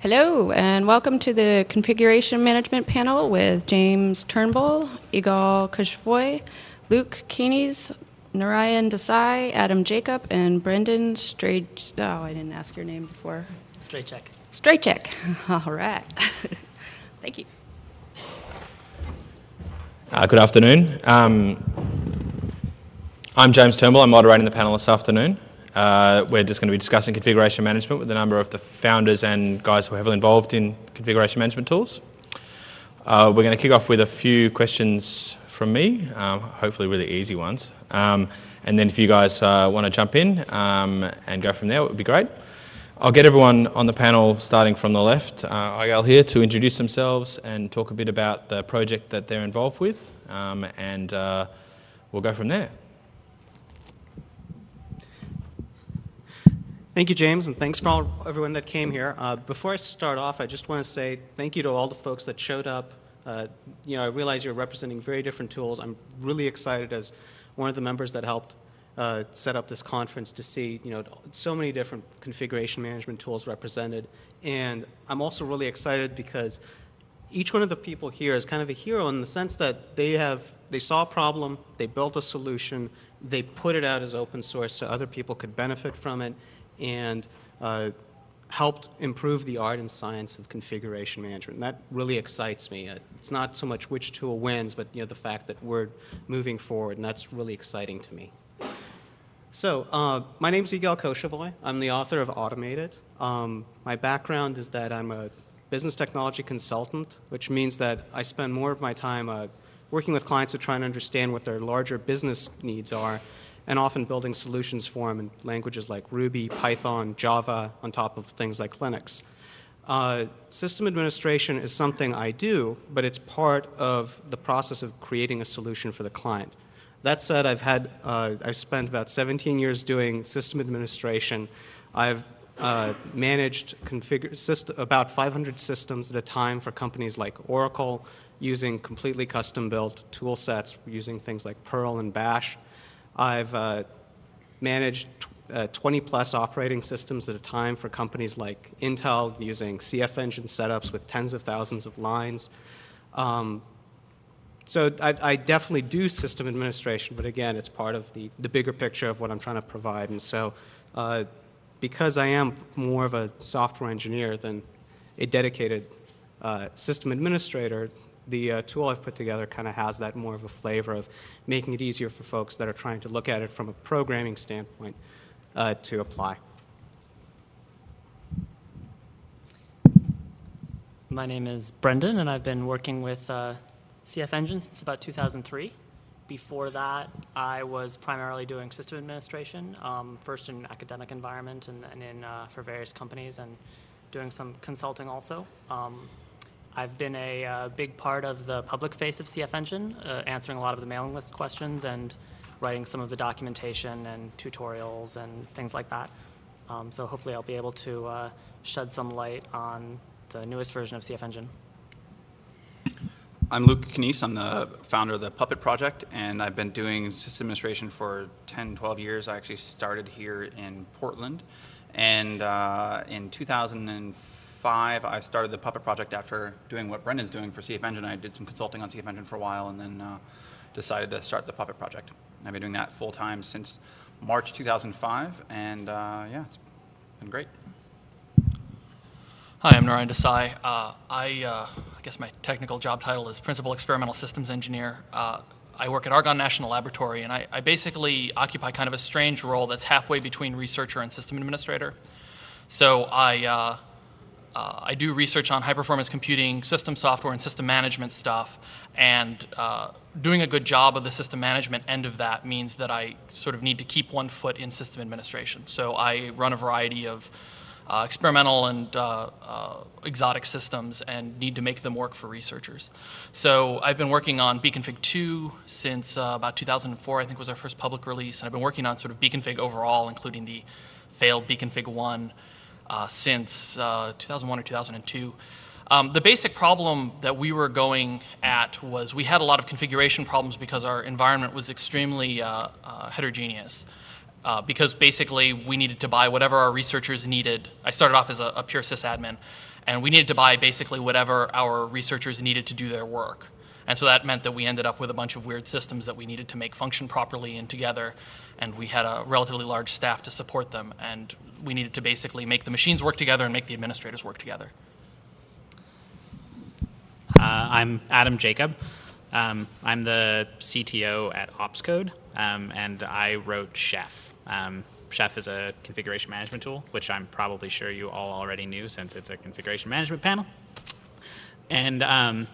Hello, and welcome to the Configuration Management Panel with James Turnbull, Igal Koshevoy, Luke Kanies, Narayan Desai, Adam Jacob, and Brendan Straight. Oh, I didn't ask your name before. Strejcek. Straight check. All right. Thank you. Uh, good afternoon. Um, I'm James Turnbull. I'm moderating the panel this afternoon. Uh, we're just going to be discussing configuration management with a number of the founders and guys who are heavily involved in configuration management tools. Uh, we're going to kick off with a few questions from me, um, hopefully really easy ones. Um, and then if you guys uh, want to jump in um, and go from there, it would be great. I'll get everyone on the panel, starting from the left, uh, Igal here, to introduce themselves and talk a bit about the project that they're involved with, um, and uh, we'll go from there. Thank you, James, and thanks for all, everyone that came here. Uh, before I start off, I just want to say thank you to all the folks that showed up. Uh, you know, I realize you're representing very different tools. I'm really excited as one of the members that helped uh, set up this conference to see you know so many different configuration management tools represented. And I'm also really excited because each one of the people here is kind of a hero in the sense that they have they saw a problem, they built a solution, they put it out as open source so other people could benefit from it, and uh, helped improve the art and science of configuration management. And that really excites me. Uh, it's not so much which tool wins, but you know the fact that we're moving forward, and that's really exciting to me. So, uh, my name is Igal Koshevoy. I'm the author of AutomateIt. Um, my background is that I'm a business technology consultant, which means that I spend more of my time uh, working with clients to try and understand what their larger business needs are, and often building solutions for them in languages like Ruby, Python, Java, on top of things like Linux. Uh, system administration is something I do, but it's part of the process of creating a solution for the client. That said, I've had, uh, I've spent about 17 years doing system administration. I've uh, managed configure about 500 systems at a time for companies like Oracle using completely custom built tool sets using things like Perl and Bash. I've uh, managed uh, 20 plus operating systems at a time for companies like Intel using CF engine setups with tens of thousands of lines. Um, so I, I, definitely do system administration, but again, it's part of the, the bigger picture of what I'm trying to provide. And so uh, because I am more of a software engineer than a dedicated uh, system administrator, the uh, tool I've put together kind of has that more of a flavor of making it easier for folks that are trying to look at it from a programming standpoint uh, to apply. My name is Brendan, and I've been working with uh, CF Engine since about 2003. Before that, I was primarily doing system administration, um, first in academic environment and then in, uh, for various companies and doing some consulting also. Um, I've been a, uh, big part of the public face of CF Engine, uh, answering a lot of the mailing list questions and writing some of the documentation and tutorials and things like that. Um, so hopefully I'll be able to uh, shed some light on the newest version of CF Engine. I'm Luke Kanies. I'm the founder of the Puppet Project, and I've been doing system administration for 10, 12 years. I actually started here in Portland, and uh, in 2005, I started the Puppet Project after doing what Brendan's doing for CF Engine. I did some consulting on CF Engine for a while, and then uh, decided to start the Puppet Project. I've been doing that full time since March 2005, and uh, yeah, it's been great. Hi, I'm Narayan Desai. Uh, I, uh, I, guess my technical job title is Principal Experimental Systems Engineer. Uh, I work at Argonne National Laboratory, and I, I, basically occupy kind of a strange role that's halfway between researcher and system administrator. So I, uh, I do research on high-performance computing, system software, and system management stuff, and uh, doing a good job of the system management end of that means that I sort of need to keep one foot in system administration. So I run a variety of uh, experimental and uh, uh, exotic systems and need to make them work for researchers. So I've been working on Bcfg2 since uh, about 2004, I think was our first public release, and I've been working on sort of Bcfg overall, including the failed Bcfg 1 uh, since uh, 2001 or 2002. Um, the basic problem that we were going at was we had a lot of configuration problems because our environment was extremely heterogeneous uh, because basically we needed to buy whatever our researchers needed. I started off as a, a pure sysadmin, and we needed to buy basically whatever our researchers needed to do their work. And so that meant that we ended up with a bunch of weird systems that we needed to make function properly and together, and we had a relatively large staff to support them, and we needed to basically make the machines work together and make the administrators work together. Uh, I'm Adam Jacob. Um, I'm the CTO at OpsCode, um, and I wrote Chef. Um, Chef is a configuration management tool, which I'm probably sure you all already knew since it's a configuration management panel. And um,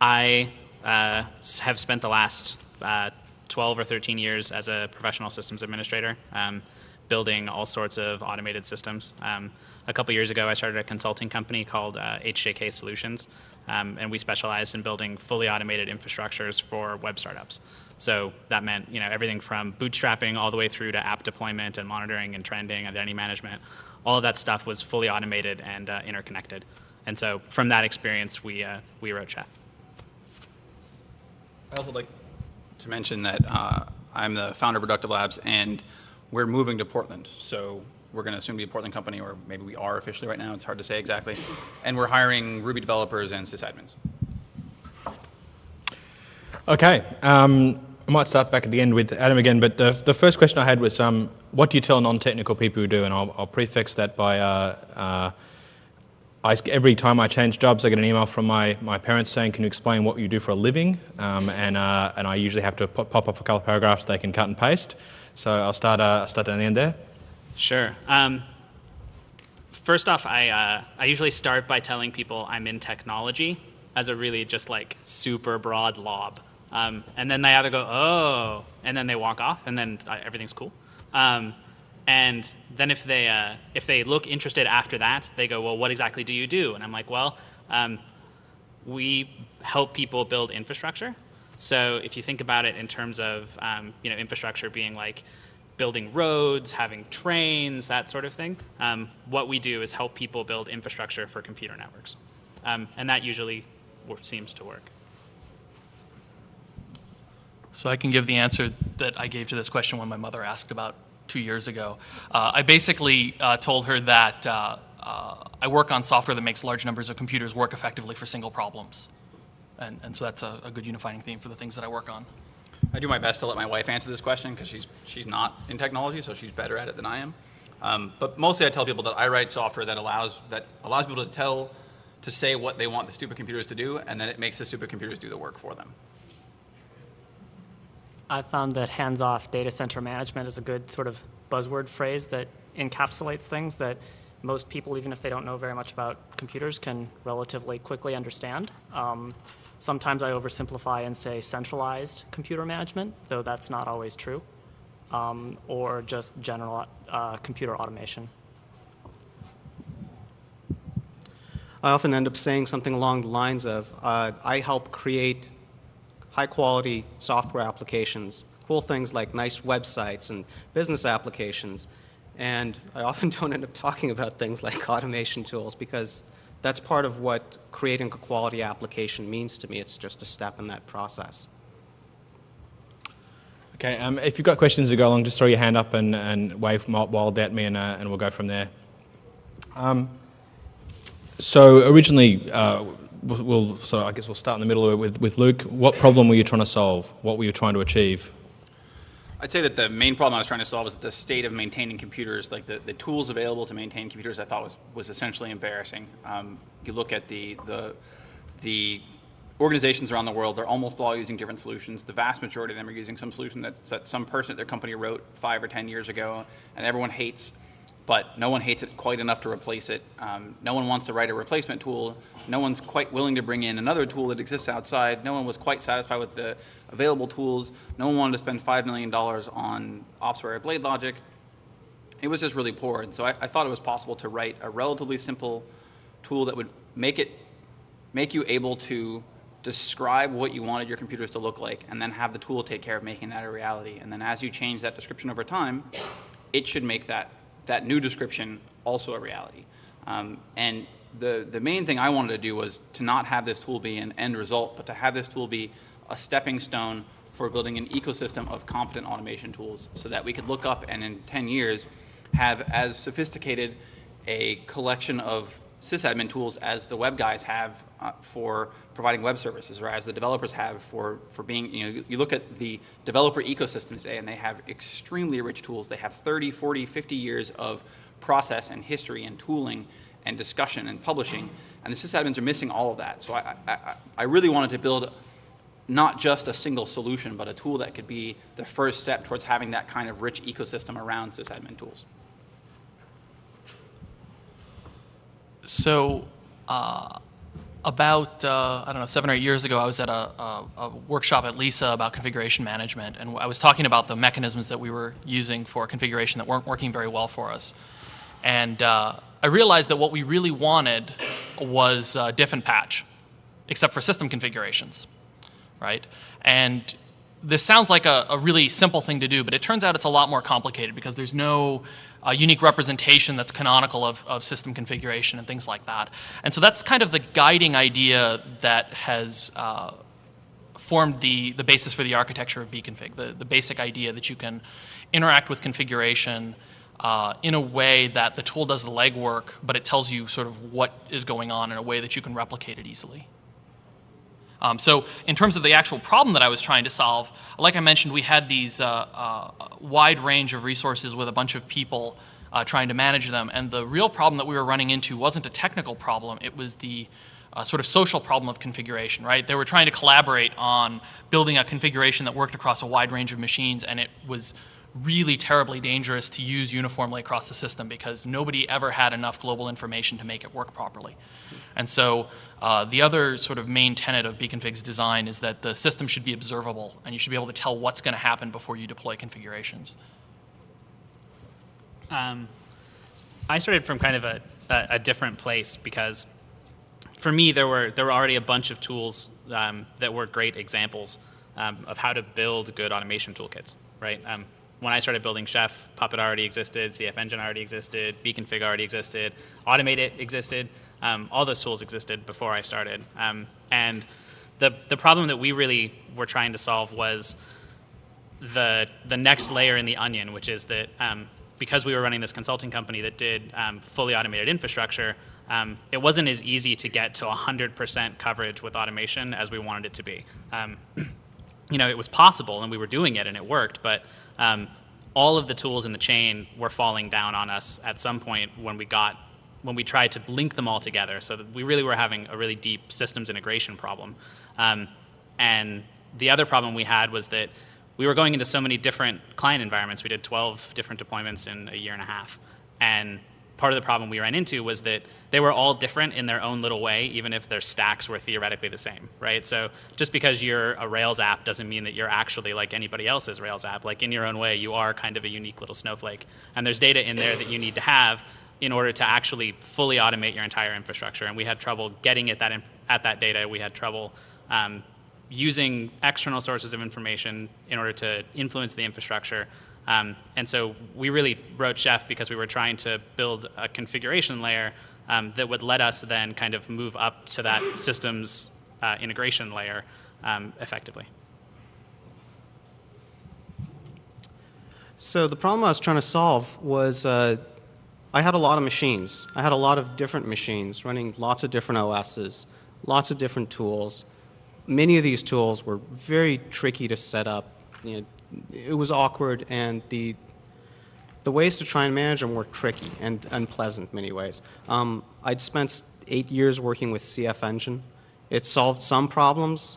I uh, have spent the last uh, 12 or 13 years as a professional systems administrator, um, building all sorts of automated systems. Um, a couple years ago, I started a consulting company called uh, HJK Solutions, um, and we specialized in building fully automated infrastructures for web startups. So that meant you know everything from bootstrapping all the way through to app deployment and monitoring and trending, and identity management. All of that stuff was fully automated and uh, interconnected. And so from that experience, we uh, we wrote Chef. I also like to mention that uh, I'm the founder of Reductive Labs, and we're moving to Portland. So we're going to soon be a Portland company, or maybe we are officially right now. It's hard to say exactly. And we're hiring Ruby developers and sysadmins. Okay. Um, I might start back at the end with Adam again, but the, the first question I had was um, what do you tell non technical people who do? And I'll, I'll prefix that by uh, uh, I, every time I change jobs, I get an email from my, my parents saying, Can you explain what you do for a living? Um, and, uh, and I usually have to pop, pop up a couple of paragraphs they can cut and paste. So I'll start, uh, start down the end there. Sure. Um, first off, I, uh, I usually start by telling people I'm in technology as a really just like super broad lob. Um, and then they either go, oh, and then they walk off, and then uh, everything's cool. Um, and then if they, uh, if they look interested after that, they go, well, what exactly do you do? And I'm like, well, um, we help people build infrastructure. So if you think about it in terms of um, you know infrastructure being like building roads, having trains, that sort of thing, um, what we do is help people build infrastructure for computer networks, um, and that usually seems to work. So I can give the answer that I gave to this question when my mother asked about two years ago. Uh, I basically uh, told her that uh, uh, I work on software that makes large numbers of computers work effectively for single problems. And, and so that's a, a good unifying theme for the things that I work on. I do my best to let my wife answer this question because she's, she's not in technology, so she's better at it than I am. Um, but mostly I tell people that I write software that allows, that allows people to tell, to say what they want the stupid computers to do, and then it makes the stupid computers do the work for them. I found that hands-off data center management is a good sort of buzzword phrase that encapsulates things that most people, even if they don't know very much about computers, can relatively quickly understand. Um, sometimes I oversimplify and say centralized computer management, though that's not always true, um, or just general uh, computer automation. I often end up saying something along the lines of, uh, I help create high-quality software applications, cool things like nice websites and business applications. And I often don't end up talking about things like automation tools because that's part of what creating a quality application means to me. It's just a step in that process. Okay, um, if you've got questions to go along, just throw your hand up and, and wave wild at me, and, uh, and we'll go from there. Um, so originally, uh, we'll, so I guess we'll start in the middle with, with Luke. What problem were you trying to solve? What were you trying to achieve? I'd say that the main problem I was trying to solve is the state of maintaining computers, like the, the tools available to maintain computers I thought was, was essentially embarrassing. Um, you look at the, the, the organizations around the world, they're almost all using different solutions. The vast majority of them are using some solution that, that some person at their company wrote five or 10 years ago, and everyone hates, but no one hates it quite enough to replace it. Um, no one wants to write a replacement tool. No one's quite willing to bring in another tool that exists outside. No one was quite satisfied with the available tools. No one wanted to spend $5 million on Opsware Blade Logic. It was just really poor. And so I, I thought it was possible to write a relatively simple tool that would make it, make you able to describe what you wanted your computers to look like and then have the tool take care of making that a reality. And then as you change that description over time, it should make that, that new description also a reality. Um, and the, the main thing I wanted to do was to not have this tool be an end result, but to have this tool be a stepping stone for building an ecosystem of competent automation tools so that we could look up and in 10 years have as sophisticated a collection of sysadmin tools as the web guys have uh, for providing web services or as the developers have for, for being, you know, you look at the developer ecosystem today and they have extremely rich tools. They have 30, 40, 50 years of process and history and tooling and discussion and publishing. And the sysadmins are missing all of that. So I, I, I really wanted to build not just a single solution, but a tool that could be the first step towards having that kind of rich ecosystem around sysadmin tools. So, uh, about uh, I don't know seven or eight years ago, I was at a, a, a, workshop at LISA about configuration management, and I was talking about the mechanisms that we were using for configuration that weren't working very well for us. And uh, I realized that what we really wanted was uh, diff and patch, except for system configurations, right? And this sounds like a, a really simple thing to do, but it turns out it's a lot more complicated because there's no a unique representation that's canonical of, of system configuration and things like that. And so that's kind of the guiding idea that has uh, formed the, the basis for the architecture of Bcfg, the, the basic idea that you can interact with configuration uh, in a way that the tool does the legwork, but it tells you sort of what is going on in a way that you can replicate it easily. Um, so in terms of the actual problem that I was trying to solve, like I mentioned, we had these uh, uh, wide range of resources with a bunch of people uh, trying to manage them. And the real problem that we were running into wasn't a technical problem, it was the uh, sort of social problem of configuration, right? They were trying to collaborate on building a configuration that worked across a wide range of machines, and it was really terribly dangerous to use uniformly across the system because nobody ever had enough global information to make it work properly. And so uh, the other sort of main tenet of Bcfg's design is that the system should be observable and you should be able to tell what's going to happen before you deploy configurations. Um, I started from kind of a, a, a, different place because for me there were there were already a bunch of tools um, that were great examples um, of how to build good automation toolkits, right? When I started building Chef, Puppet already existed, CF Engine already existed, Bcfg already existed, AutomateIt existed. Um, all those tools existed before I started. Um, and the, the problem that we really were trying to solve was the, the next layer in the onion, which is that um, because we were running this consulting company that did um, fully automated infrastructure, um, it wasn't as easy to get to 100% coverage with automation as we wanted it to be. Um, you know, it was possible and we were doing it and it worked, but um, all of the tools in the chain were falling down on us at some point when we got when we tried to link them all together. So we really were having a really deep systems integration problem. Um, and the other problem we had was that we were going into so many different client environments. We did 12 different deployments in a year and a half. And part of the problem we ran into was that they were all different in their own little way, even if their stacks were theoretically the same, right? So just because you're a Rails app doesn't mean that you're actually like anybody else's Rails app. Like in your own way, you are kind of a unique little snowflake. And there's data in there that you need to have in order to actually fully automate your entire infrastructure. And we had trouble getting at that, at that data. We had trouble um, using external sources of information in order to influence the infrastructure. Um, and so we really wrote Chef because we were trying to build a configuration layer um, that would let us then kind of move up to that systems uh, integration layer um, effectively. So the problem I was trying to solve was uh, I had a lot of machines. I had a lot of different machines running lots of different OSs, lots of different tools. Many of these tools were very tricky to set up. You know, it was awkward, and the the ways to try and manage them were tricky and unpleasant in many ways. Um, I'd spent eight years working with CF Engine. It solved some problems,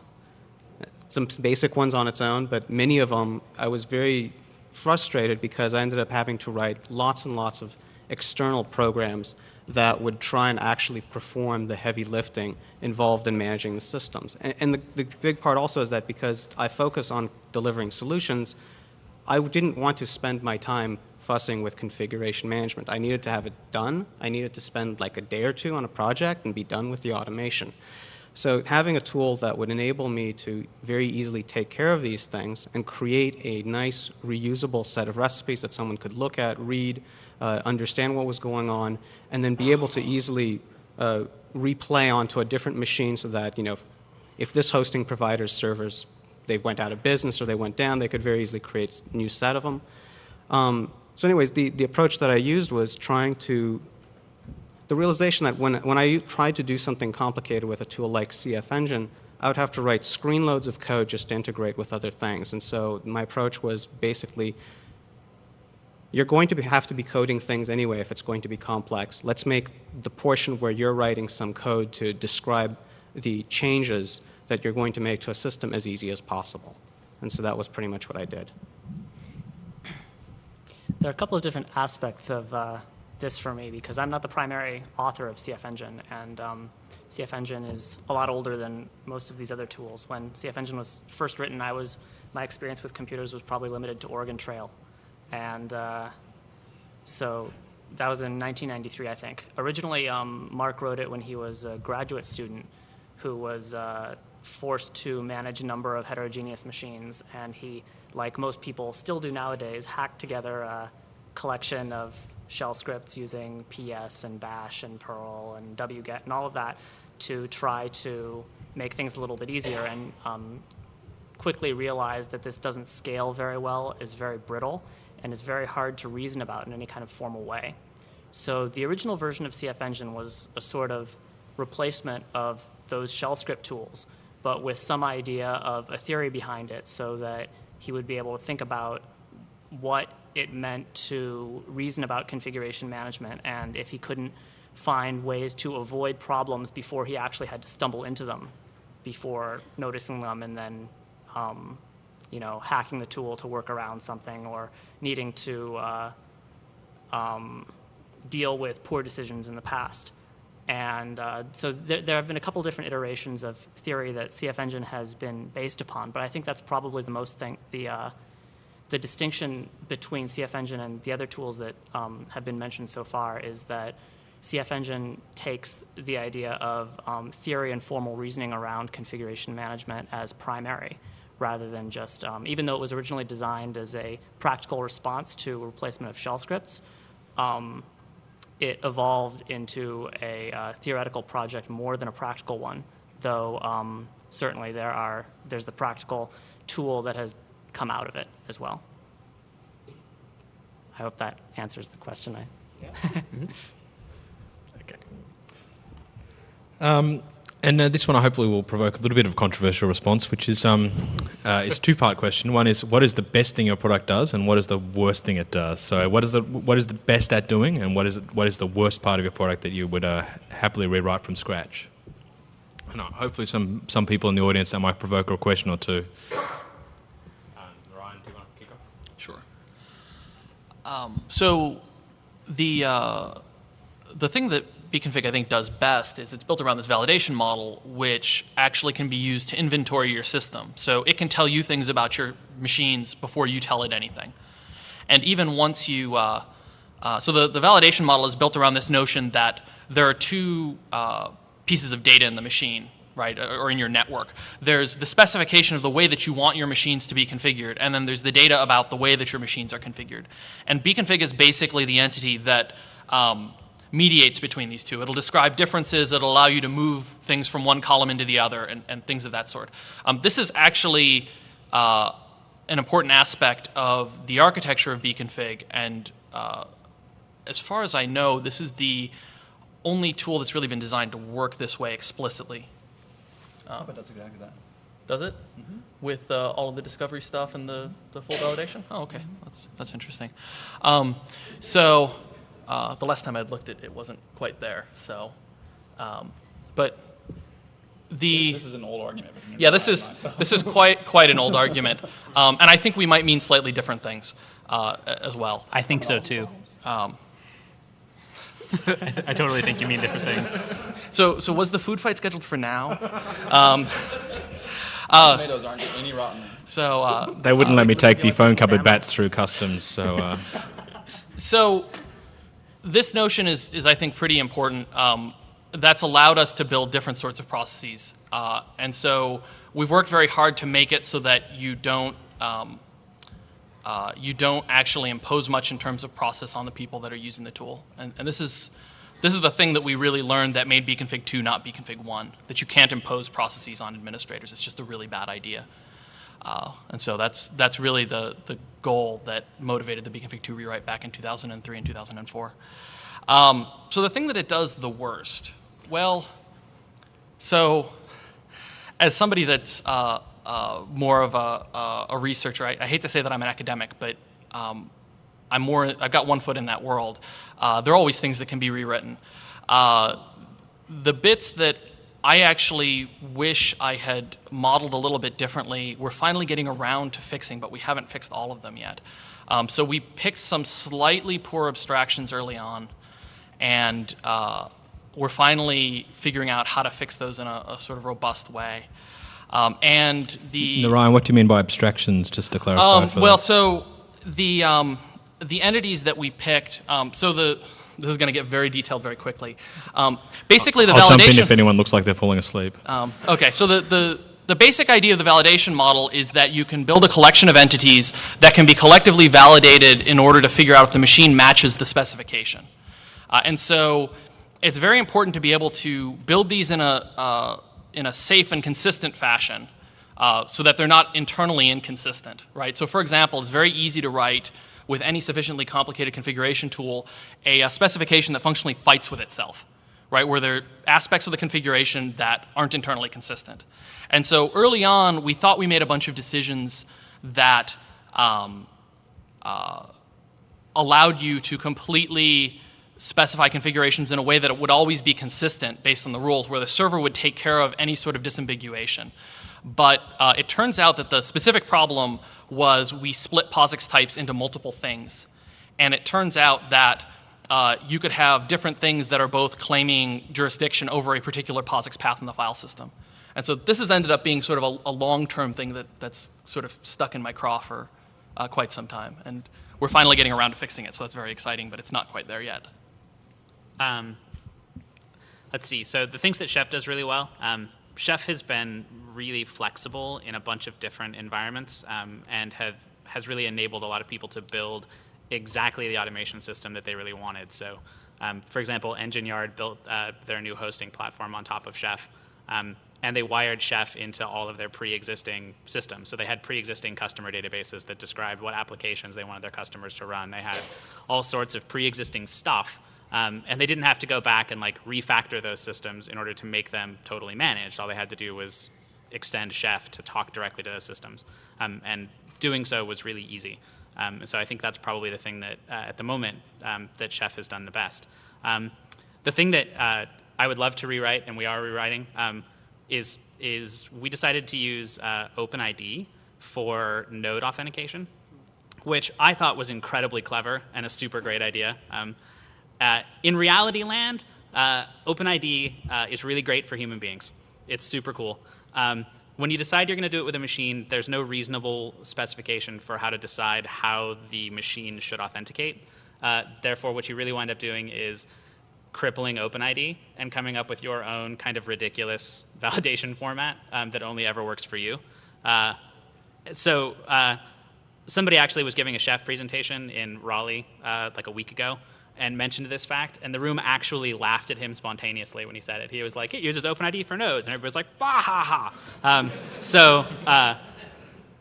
some basic ones on its own, but many of them I was very frustrated because I ended up having to write lots and lots of external programs that would try and actually perform the heavy lifting involved in managing the systems. And, and the, the, big part also is that because I focus on delivering solutions, I didn't want to spend my time fussing with configuration management. I needed to have it done. I needed to spend like a day or two on a project and be done with the automation. So having a tool that would enable me to very easily take care of these things and create a nice reusable set of recipes that someone could look at, read, uh, understand what was going on, and then be able to easily uh, replay onto a different machine so that, you know, if, if this hosting provider's servers, they went out of business or they went down, they could very easily create a new set of them. Um, so anyways, the, the approach that I used was trying to the realization that when, when I tried to do something complicated with a tool like CF Engine, I would have to write screen loads of code just to integrate with other things. And so my approach was basically you're going to be, have to be coding things anyway if it's going to be complex. Let's make the portion where you're writing some code to describe the changes that you're going to make to a system as easy as possible. And so that was pretty much what I did. There are a couple of different aspects of uh, this for me because I'm not the primary author of CF Engine, and um, CF Engine is a lot older than most of these other tools. When CF Engine was first written, I was my experience with computers was probably limited to Oregon Trail, and uh, so that was in 1993, I think. Originally, um, Mark wrote it when he was a graduate student who was uh, forced to manage a number of heterogeneous machines, and he, like most people still do nowadays, hacked together a collection of shell scripts using PS and Bash and Perl and wget and all of that to try to make things a little bit easier. And um, quickly realized that this doesn't scale very well, is very brittle, and is very hard to reason about in any kind of formal way. So the original version of CF Engine was a sort of replacement of those shell script tools, but with some idea of a theory behind it so that he would be able to think about what it meant to reason about configuration management and if he couldn't find ways to avoid problems before he actually had to stumble into them before noticing them and then um, you know hacking the tool to work around something or needing to uh, um, deal with poor decisions in the past. And uh, so there, there, have been a couple different iterations of theory that CF Engine has been based upon, but I think that's probably the most thing, the, uh, the distinction between CF Engine and the other tools that um, have been mentioned so far is that CF Engine takes the idea of um, theory and formal reasoning around configuration management as primary rather than just, um, even though it was originally designed as a practical response to replacement of shell scripts, um, it evolved into a uh, theoretical project more than a practical one, though um, certainly there are, there's the practical tool that has come out of it as well. I hope that answers the question. I, Okay. Um, and uh, this one, I hopefully, will provoke a little bit of controversial response, which is um, uh, it's two-part question. One is, what is the best thing your product does, and what is the worst thing it does? So, what is the what is the best at doing, and what is what is the worst part of your product that you would uh, happily rewrite from scratch? And uh, hopefully, some some people in the audience that might provoke a question or two. Ryan, do you want to kick off? Sure. Um, so the uh, the thing that Bcfg I think does best is it's built around this validation model, which actually can be used to inventory your system. So it can tell you things about your machines before you tell it anything. And even once you, uh, uh, so the, the validation model is built around this notion that there are two uh, pieces of data in the machine, right, or in your network. There's the specification of the way that you want your machines to be configured, and then there's the data about the way that your machines are configured. And Bcfg is basically the entity that um, mediates between these two. It'll describe differences, it'll allow you to move things from one column into the other, and, and things of that sort. Um, this is actually uh, an important aspect of the architecture of Bcfg, and uh, as far as I know, this is the only tool that's really been designed to work this way explicitly. Um, but that's exactly that. Does it? Mm-hmm. With uh, all of the discovery stuff and the, the full validation? Oh, okay. That's, that's interesting. Um, so uh, the last time I looked at it, it wasn't quite there. So, um, but the This is an old argument. yeah, this is I, this is quite quite an old argument, um, and I think we might mean slightly different things uh, as well. I think so too. Um, I totally think you mean different things. so, so was the food fight scheduled for now? Um, uh, Tomatoes aren't any rotten. so, uh, They wouldn't let me take the phone cupboard bats through customs, so. Uh, So this notion is, is I think, pretty important. Um, that's allowed us to build different sorts of processes. Uh, and so we've worked very hard to make it so that you don't, um, uh, you don't actually impose much in terms of process on the people that are using the tool. And, and this, is, this is the thing that we really learned that made Bcfg2 not Bcfg 1, that you can't impose processes on administrators. It's just a really bad idea. Uh, and so that's, that's really the, the goal that motivated the Bcfg2 rewrite back in 2003 and 2004. Um, so the thing that it does the worst, well, so as somebody that's uh, uh, more of a, a, a researcher, I, I hate to say that I'm an academic, but um, I'm more, I've got one foot in that world. Uh, there are always things that can be rewritten. Uh, the bits that I actually wish I had modeled a little bit differently, we're finally getting around to fixing, but we haven't fixed all of them yet. Um, so we picked some slightly poor abstractions early on, and uh, we're finally figuring out how to fix those in a, a sort of robust way. Um, and the Narayan, what do you mean by abstractions, just to clarify? um, well, the- so the um, the entities that we picked. Um, so the this is going to get very detailed very quickly. Um, basically, the I'll jump in validation. if anyone looks like they're falling asleep. Um, okay, so the, the, the basic idea of the validation model is that you can build a collection of entities that can be collectively validated in order to figure out if the machine matches the specification. Uh, and so it's very important to be able to build these in a, uh, in a safe and consistent fashion uh, so that they're not internally inconsistent, right? So for example, it's very easy to write with any sufficiently complicated configuration tool a, a specification that functionally fights with itself right, where there are aspects of the configuration that aren't internally consistent. And so early on, we thought we made a bunch of decisions that um, uh, allowed you to completely specify configurations in a way that it would always be consistent based on the rules, where the server would take care of any sort of disambiguation. But uh, it turns out that the specific problem was we split POSIX types into multiple things. And it turns out that uh, you could have different things that are both claiming jurisdiction over a particular POSIX path in the file system. And so this has ended up being sort of a, a long-term thing that, that's sort of stuck in my craw for uh, quite some time. And we're finally getting around to fixing it, so that's very exciting, but it's not quite there yet. Um, let's see. So the things that Chef does really well, um, Chef has been really flexible in a bunch of different environments um, and have has really enabled a lot of people to build exactly the automation system that they really wanted. So, um, for example, Engine Yard built uh, their new hosting platform on top of Chef. Um, and they wired Chef into all of their pre-existing systems. So they had pre-existing customer databases that described what applications they wanted their customers to run. They had all sorts of pre-existing stuff um, and they didn't have to go back and like refactor those systems in order to make them totally managed. All they had to do was extend Chef to talk directly to those systems. Um, and doing so was really easy. Um, so I think that's probably the thing that, uh, at the moment, um, that Chef has done the best. Um, the thing that uh, I would love to rewrite, and we are rewriting, um, is, is we decided to use uh, OpenID for node authentication, which I thought was incredibly clever and a super great idea. Um, uh, in reality land, uh, OpenID uh, is really great for human beings. It's super cool. Um, when you decide you're going to do it with a machine, there's no reasonable specification for how to decide how the machine should authenticate. Uh, therefore, what you really wind up doing is crippling OpenID and coming up with your own kind of ridiculous validation format um, that only ever works for you. Uh, so uh, somebody actually was giving a chef presentation in Raleigh uh, like a week ago and mentioned this fact, and the room actually laughed at him spontaneously when he said it. He was like, it uses OpenID for nodes, and everybody was like, bah ha ha. Um, so uh,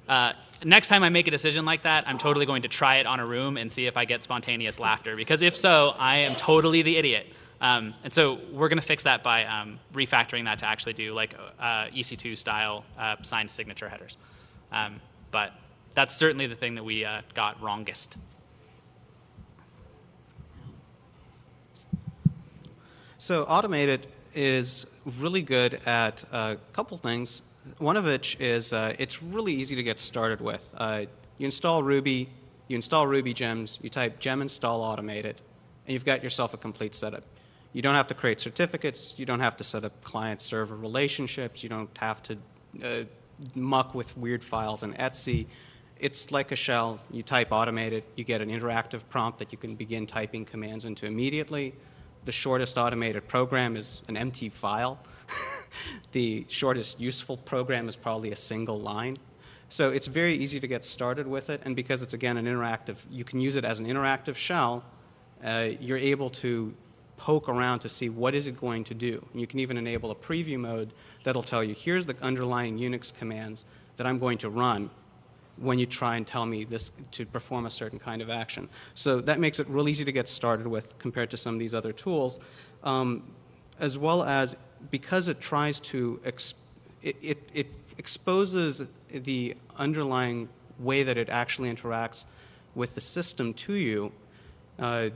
uh, next time I make a decision like that, I'm totally going to try it on a room and see if I get spontaneous laughter, because if so, I am totally the idiot. Um, and so we're going to fix that by um, refactoring that to actually do like uh, EC2 style uh, signed signature headers. Um, but that's certainly the thing that we uh, got wrongest. So AutomateIt is really good at a couple things. One of which is uh, it's really easy to get started with. Uh, you install Ruby, you install Ruby gems, you type gem install automateit, and you've got yourself a complete setup. You don't have to create certificates, you don't have to set up client-server relationships, you don't have to uh, muck with weird files in /etc. It's like a shell. You type automateit, you get an interactive prompt that you can begin typing commands into immediately. The shortest AutomateIt program is an empty file. the shortest useful program is probably a single line. So it's very easy to get started with it, and because it's, again, an interactive, you can use it as an interactive shell, uh, you're able to poke around to see what is it going to do. And you can even enable a preview mode that'll tell you, here's the underlying Unix commands that I'm going to run when you try and tell me this to perform a certain kind of action. So that makes it real easy to get started with compared to some of these other tools, um, as well as because it tries to, it, it, it exposes the underlying way that it actually interacts with the system to you uh,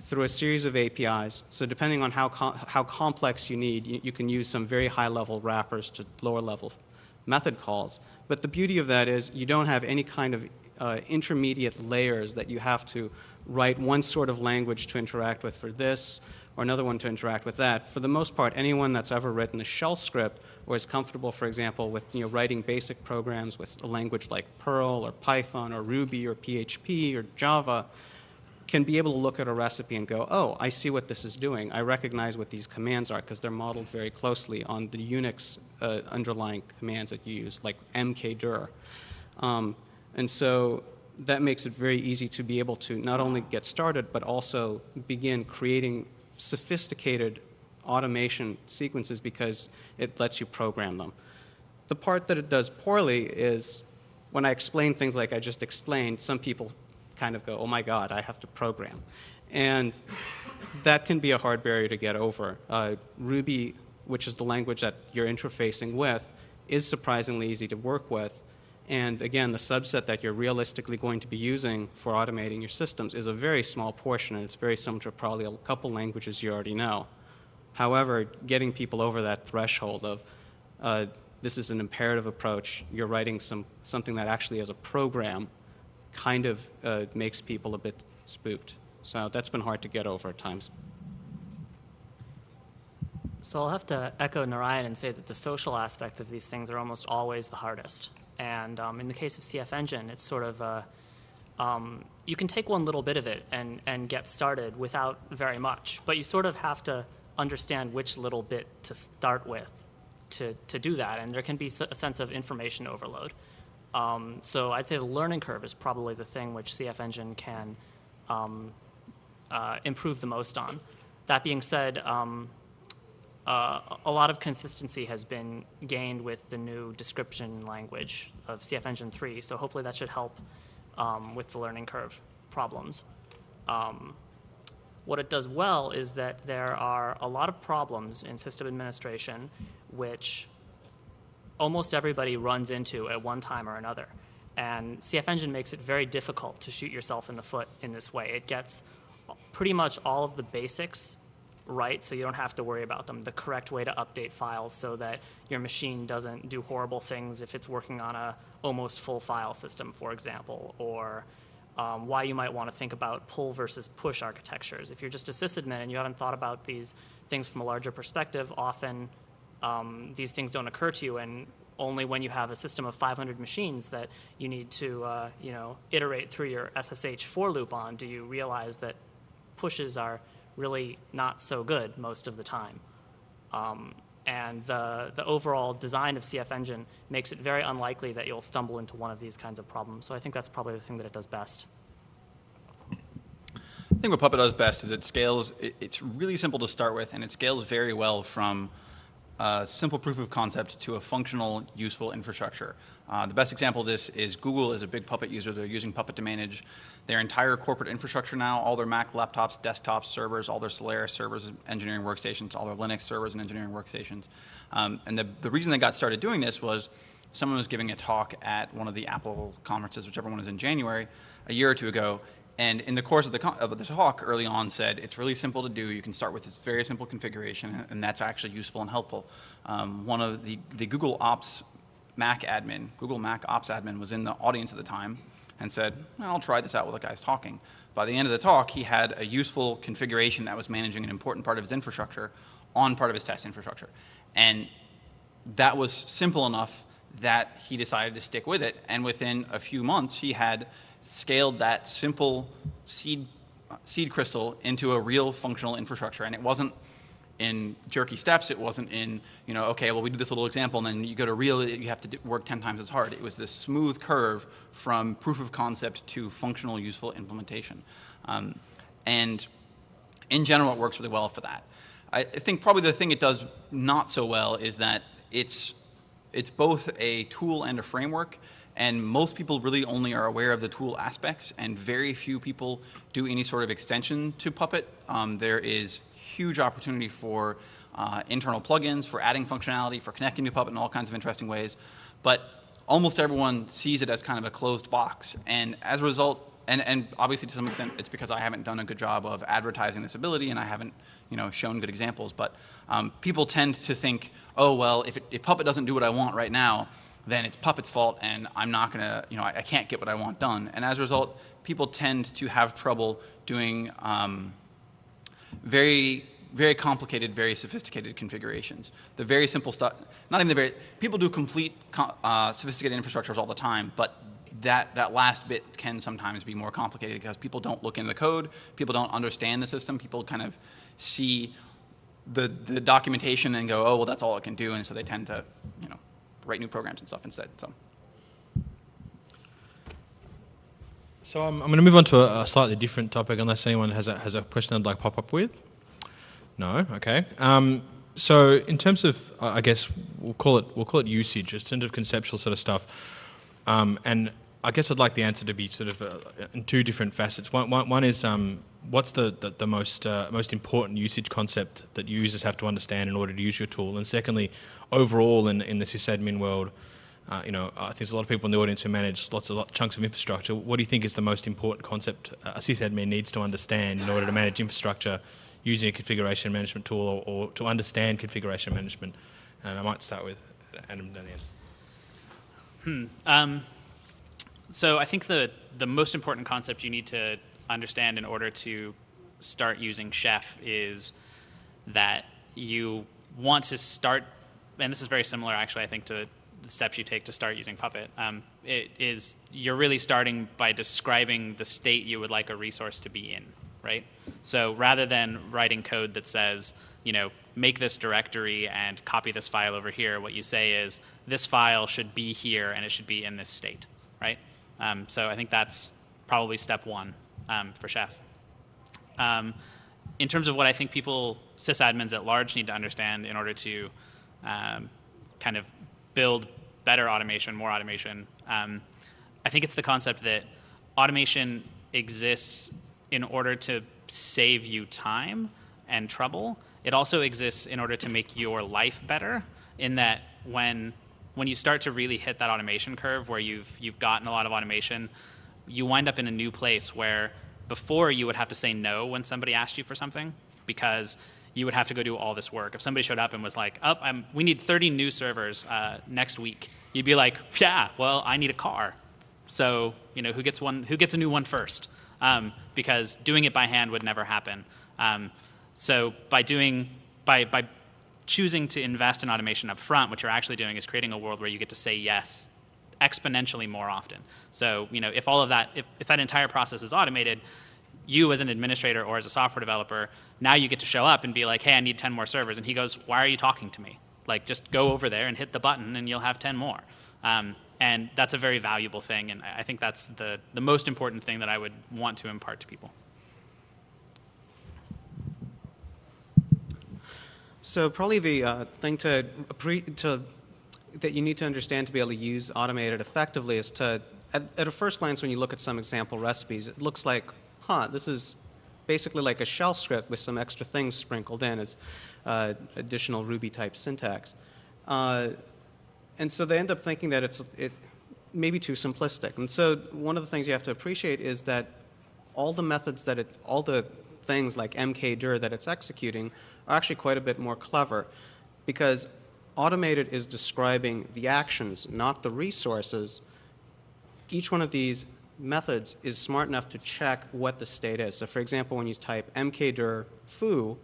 through a series of APIs. So depending on how, com how complex you need, you, you, can use some very high-level wrappers to lower-level method calls. But the beauty of that is you don't have any kind of uh, intermediate layers that you have to write one sort of language to interact with for this or another one to interact with that. For the most part, anyone that's ever written a shell script or is comfortable, for example, with you know, writing basic programs with a language like Perl or Python or Ruby or PHP or Java can be able to look at a recipe and go, oh, I see what this is doing. I recognize what these commands are because they're modeled very closely on the Unix uh, underlying commands that you use, like mkdir. Um, and so that makes it very easy to be able to not only get started, but also begin creating sophisticated automation sequences because it lets you program them. The part that it does poorly is when I explain things like I just explained, some people kind of go, oh my God, I have to program. And that can be a hard barrier to get over. Uh, Ruby, which is the language that you're interfacing with, is surprisingly easy to work with. And again, the subset that you're realistically going to be using for automating your systems is a very small portion, and it's very similar to probably a couple languages you already know. However, getting people over that threshold of uh, this is an imperative approach, you're writing some, something that actually is a program kind of uh, makes people a bit spooked. So that's been hard to get over at times. So I'll have to echo Narayan and say that the social aspects of these things are almost always the hardest. And um, in the case of CF Engine, it's sort of a, um, you can take one little bit of it and, and get started without very much, but you sort of have to understand which little bit to start with to, to do that. And there can be a sense of information overload. Um, so I'd say the learning curve is probably the thing which CF Engine can um, uh, improve the most on. That being said, um, uh, a lot of consistency has been gained with the new description language of CF Engine 3, so hopefully that should help um, with the learning curve problems. Um, what it does well is that there are a lot of problems in system administration which almost everybody runs into at one time or another. And CF Engine makes it very difficult to shoot yourself in the foot in this way. It gets pretty much all of the basics right, so you don't have to worry about them. The correct way to update files so that your machine doesn't do horrible things if it's working on a almost full file system, for example, or um, why you might want to think about pull versus push architectures. If you're just a sysadmin and you haven't thought about these things from a larger perspective, often um, these things don't occur to you, and only when you have a system of 500 machines that you need to, uh, you know, iterate through your SSH for loop on do you realize that pushes are really not so good most of the time. Um, and the, the overall design of CF Engine makes it very unlikely that you'll stumble into one of these kinds of problems. So I think that's probably the thing that it does best. I think what Puppet does best is it scales, it, it's really simple to start with, and it scales very well from a simple proof of concept to a functional, useful infrastructure. Uh, the best example of this is Google is a big Puppet user. They're using Puppet to manage their entire corporate infrastructure now, all their Mac laptops, desktops, servers, all their Solaris servers, engineering workstations, all their Linux servers and engineering workstations. Um, and the, the reason they got started doing this was someone was giving a talk at one of the Apple conferences, whichever one was in January, a year or two ago, and in the course of the, of the talk early on said, it's really simple to do. You can start with this very simple configuration, and that's actually useful and helpful. Um, one of the, the Google Ops Mac admin, Google Mac Ops admin was in the audience at the time and said, well, I'll try this out while the guy's talking. By the end of the talk, he had a useful configuration that was managing an important part of his infrastructure on part of his test infrastructure. And that was simple enough that he decided to stick with it. And within a few months, he had scaled that simple seed, seed crystal into a real functional infrastructure. And it wasn't in jerky steps. It wasn't in, you know, okay, well, we do this little example, and then you go to real, you have to work 10 times as hard. It was this smooth curve from proof of concept to functional, useful implementation. Um, and in general, it works really well for that. I think probably the thing it does not so well is that it's, it's both a tool and a framework, And most people really only are aware of the tool aspects, and very few people do any sort of extension to Puppet. Um, there is huge opportunity for uh, internal plugins, for adding functionality, for connecting to Puppet in all kinds of interesting ways. But almost everyone sees it as kind of a closed box. And as a result, and, and obviously to some extent it's because I haven't done a good job of advertising this ability and I haven't you know, shown good examples, but um, people tend to think, oh, well, if, it, if Puppet doesn't do what I want right now, then it's Puppet's fault and I'm not going to, you know, I, I, can't get what I want done. And as a result, people tend to have trouble doing um, very, very complicated, very sophisticated configurations. The very simple stuff, not even the very, people do complete uh, sophisticated infrastructures all the time, but that, that last bit can sometimes be more complicated because people don't look into the code, people don't understand the system, people kind of see the, the documentation and go, oh, well, that's all it can do, and so they tend to, write new programs and stuff instead. So. So I'm, I'm going to move on to a, a, slightly different topic, unless anyone has a, has a question I'd like pop up with. No, okay. Um, so in terms of, I guess we'll call it we'll call it usage, in terms of conceptual sort of stuff, um, and I guess I'd like the answer to be sort of uh, in two different facets. One, one, one is um, what's the, the, the most, uh, most important usage concept that users have to understand in order to use your tool? And secondly, overall in, in the sysadmin world, uh, you know, I think there's a lot of people in the audience who manage lots of lot, chunks of infrastructure. What do you think is the most important concept a sysadmin needs to understand in order to manage infrastructure using a configuration management tool or, or to understand configuration management? And I might start with Adam Daniel. Hmm. Um, so I think the the most important concept you need to understand in order to start using Chef is that you want to start, and this is very similar actually, I think, to the steps you take to start using Puppet. Um, it is you're really starting by describing the state you would like a resource to be in, right? So rather than writing code that says, you know, make this directory and copy this file over here, what you say is this file should be here and it should be in this state, right? Um, so I think that's probably step one um, for Chef. Um, in terms of what I think people, sysadmins at large, need to understand in order to um, kind of build better automation, more automation, um, I think it's the concept that automation exists in order to save you time and trouble. It also exists in order to make your life better in that when when you start to really hit that automation curve where you've you've gotten a lot of automation, you wind up in a new place where before you would have to say no when somebody asked you for something because you would have to go do all this work. If somebody showed up and was like, "Up, oh, we need 30 new servers uh, next week," you'd be like, "Yeah, well, I need a car, so you know who gets one, who gets a new one first? Um, because doing it by hand would never happen. Um, so by doing by by choosing to invest in automation up front, what you're actually doing is creating a world where you get to say yes exponentially more often. So, you know, if all of that, if, if that entire process is automated, you as an administrator or as a software developer, now you get to show up and be like, hey, I need 10 more servers. And he goes, why are you talking to me? Like, just go over there and hit the button and you'll have 10 more. Um, and that's a very valuable thing. And I think that's the, the most important thing that I would want to impart to people. So probably the uh, thing to, to, that you need to understand to be able to use AutomateIt effectively is to, at, at a first glance when you look at some example recipes, it looks like, huh, this is basically like a shell script with some extra things sprinkled in. It's uh, additional Ruby type syntax. Uh, and so they end up thinking that it's it may be too simplistic. And so one of the things you have to appreciate is that all the methods that it, all the things like mkdir that it's executing are actually quite a bit more clever because AutomateIt is describing the actions, not the resources. Each one of these methods is smart enough to check what the state is. So for example, when you type mkdir foo,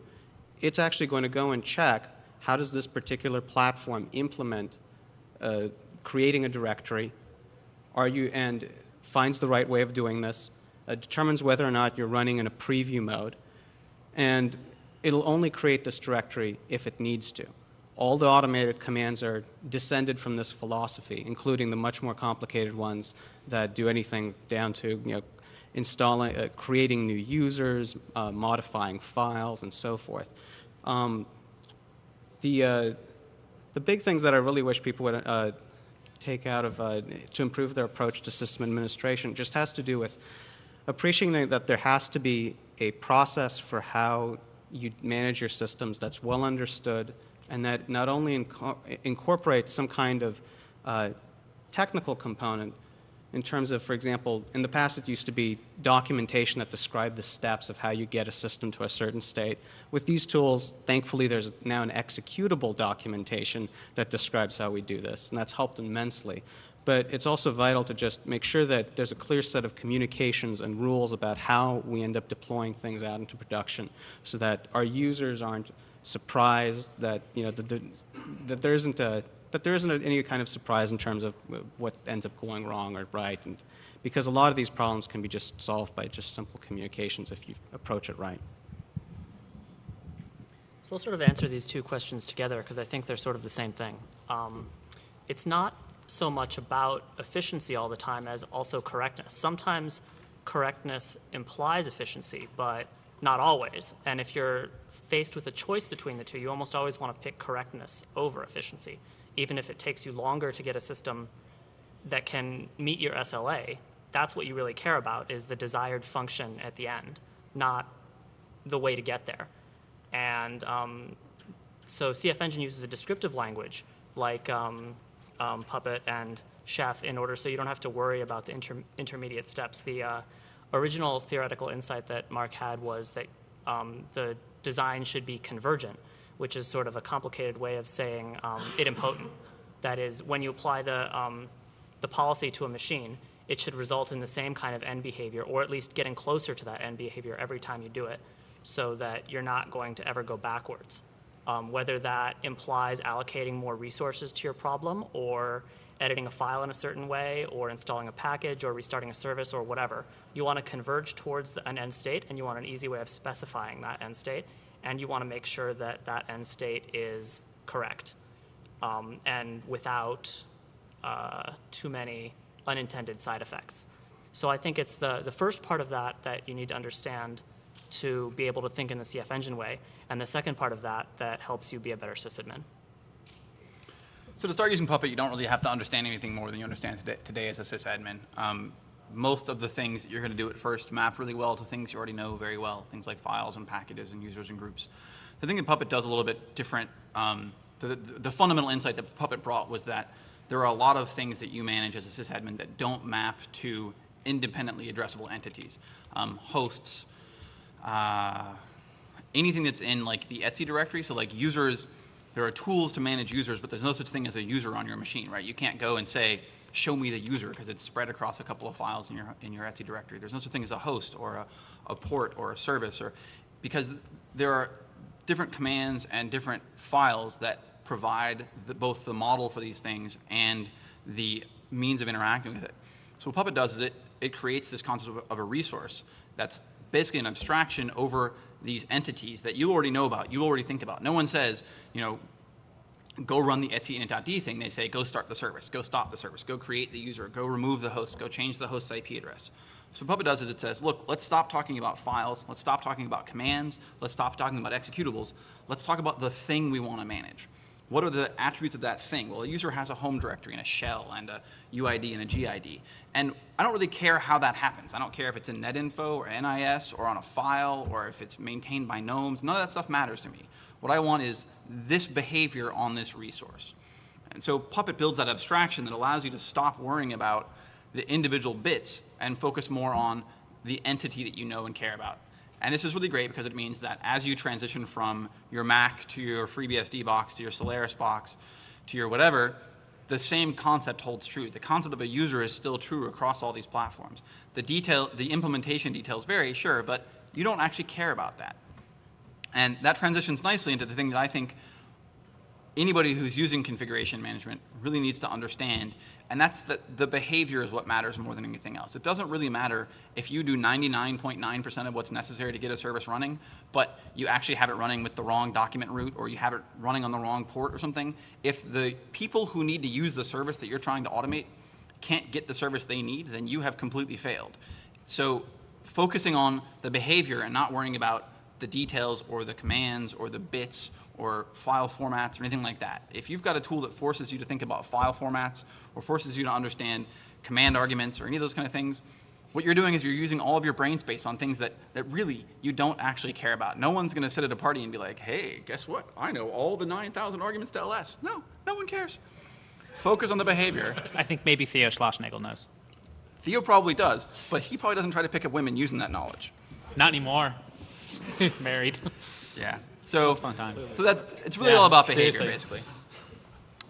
it's actually going to go and check how does this particular platform implement uh, creating a directory, are you, and finds the right way of doing this, uh, determines whether or not you're running in a preview mode, and it'll only create this directory if it needs to. All the AutomateIt commands are descended from this philosophy, including the much more complicated ones that do anything down to you know, installing, uh, creating new users, uh, modifying files, and so forth. Um, the, uh, the big things that I really wish people would uh, take out of, uh, to improve their approach to system administration just has to do with appreciating that there has to be a process for how you manage your systems that's well understood and that not only inco- incorporates some kind of uh, technical component in terms of, for example, in the past it used to be documentation that described the steps of how you get a system to a certain state. With these tools, thankfully, there's now an executable documentation that describes how we do this, and that's helped immensely. But it's also vital to just make sure that there's a clear set of communications and rules about how we end up deploying things out into production so that our users aren't surprised that, you know, that, the, that there isn't a that there isn't any kind of surprise in terms of what ends up going wrong or right, and because a lot of these problems can be just solved by just simple communications if you approach it right. So I'll sort of answer these two questions together because I think they're sort of the same thing. Um, it's not so much about efficiency all the time as also correctness. Sometimes correctness implies efficiency, but not always. And if you're faced with a choice between the two, you almost always want to pick correctness over efficiency. Even if it takes you longer to get a system that can meet your SLA, that's what you really care about is the desired function at the end, not the way to get there. And um, so CF Engine uses a descriptive language like um, um, Puppet and Chef in order so you don't have to worry about the inter intermediate steps. The uh, original theoretical insight that Mark had was that um, the design should be convergent, which is sort of a complicated way of saying um, idempotent. That is, when you apply the, um, the policy to a machine, it should result in the same kind of end behavior, or at least getting closer to that end behavior every time you do it, so that you're not going to ever go backwards. Um, whether that implies allocating more resources to your problem, or editing a file in a certain way, or installing a package, or restarting a service, or whatever. You want to converge towards the, an end state, and you want an easy way of specifying that end state, and you want to make sure that that end state is correct um, and without uh, too many unintended side effects. So I think it's the, the first part of that that you need to understand to be able to think in the CF engine way, and the second part of that that helps you be a better sysadmin. So to start using Puppet, you don't really have to understand anything more than you understand today, today as a sysadmin. Um, most of the things that you're going to do at first map really well to things you already know very well, things like files and packages and users and groups. The thing that Puppet does a little bit different, um, the, the, the fundamental insight that Puppet brought was that there are a lot of things that you manage as a sysadmin that don't map to independently addressable entities. Um, hosts, uh, anything that's in like the /etc directory, so like users, there are tools to manage users, but there's no such thing as a user on your machine, right? You can't go and say, show me the user because it's spread across a couple of files in your, in your etc directory. There's no such thing as a host or a, a port or a service or because there are different commands and different files that provide the, both the model for these things and the means of interacting with it. So what Puppet does is it, it creates this concept of, of a resource that's basically an abstraction over these entities that you already know about, you already think about. No one says, you know, go run the etc init.d thing. They say, go start the service, go stop the service, go create the user, go remove the host, go change the host's IP address. So what Puppet does is it says, look, let's stop talking about files, let's stop talking about commands, let's stop talking about executables, let's talk about the thing we want to manage. What are the attributes of that thing? Well, a user has a home directory and a shell and a UID and a GID. And I don't really care how that happens. I don't care if it's in NetInfo or NIS or on a file or if it's maintained by gnomes. None of that stuff matters to me. What I want is this behavior on this resource. And so Puppet builds that abstraction that allows you to stop worrying about the individual bits and focus more on the entity that you know and care about. And this is really great because it means that as you transition from your Mac to your FreeBSD box to your Solaris box to your whatever, the same concept holds true. The concept of a user is still true across all these platforms. The detail, the implementation details vary, sure, but you don't actually care about that. And that transitions nicely into the thing that I think anybody who's using configuration management really needs to understand, and that's that the behavior is what matters more than anything else. It doesn't really matter if you do 99.9% of what's necessary to get a service running, but you actually have it running with the wrong document route or you have it running on the wrong port or something. If the people who need to use the service that you're trying to automate can't get the service they need, then you have completely failed. So focusing on the behavior and not worrying about the details or the commands or the bits or file formats or anything like that. If you've got a tool that forces you to think about file formats or forces you to understand command arguments or any of those kind of things, what you're doing is you're using all of your brain space on things that, that really you don't actually care about. No one's going to sit at a party and be like, hey, guess what? I know all the 9,000 arguments to LS. No, no one cares. Focus on the behavior. I think maybe Theo Schlossnagle knows. Theo probably does, but he probably doesn't try to pick up women using that knowledge. Not anymore. Married. Yeah. So, fun time. so that's it's really Yeah, all about behavior, seriously. basically.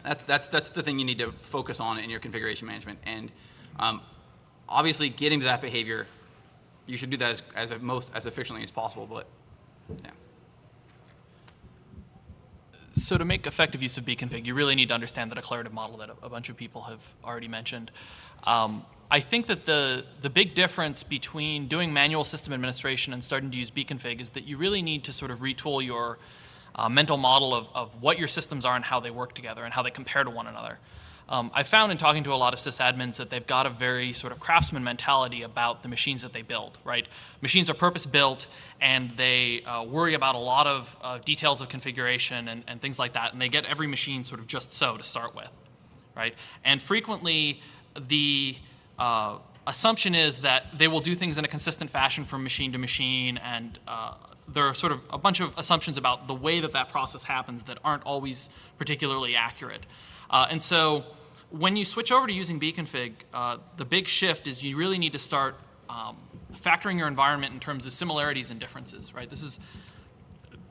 That's that's that's the thing you need to focus on in your configuration management, and um, obviously getting to that behavior, you should do that as, as most as efficiently as possible. But yeah. So to make effective use of Bcfg, you really need to understand the declarative model that a, a bunch of people have already mentioned. Um, I think that the, the big difference between doing manual system administration and starting to use Bcfg is that you really need to sort of retool your uh, mental model of, of what your systems are and how they work together and how they compare to one another. Um, I found in talking to a lot of sysadmins that they've got a very sort of craftsman mentality about the machines that they build, right? Machines are purpose built and they uh, worry about a lot of uh, details of configuration and, and things like that, and they get every machine sort of just so to start with, right? And frequently, the uh, assumption is that they will do things in a consistent fashion from machine to machine, and uh, there are sort of a bunch of assumptions about the way that that process happens that aren't always particularly accurate. Uh, and so when you switch over to using Bcfg, uh, the big shift is you really need to start um, factoring your environment in terms of similarities and differences, right? This is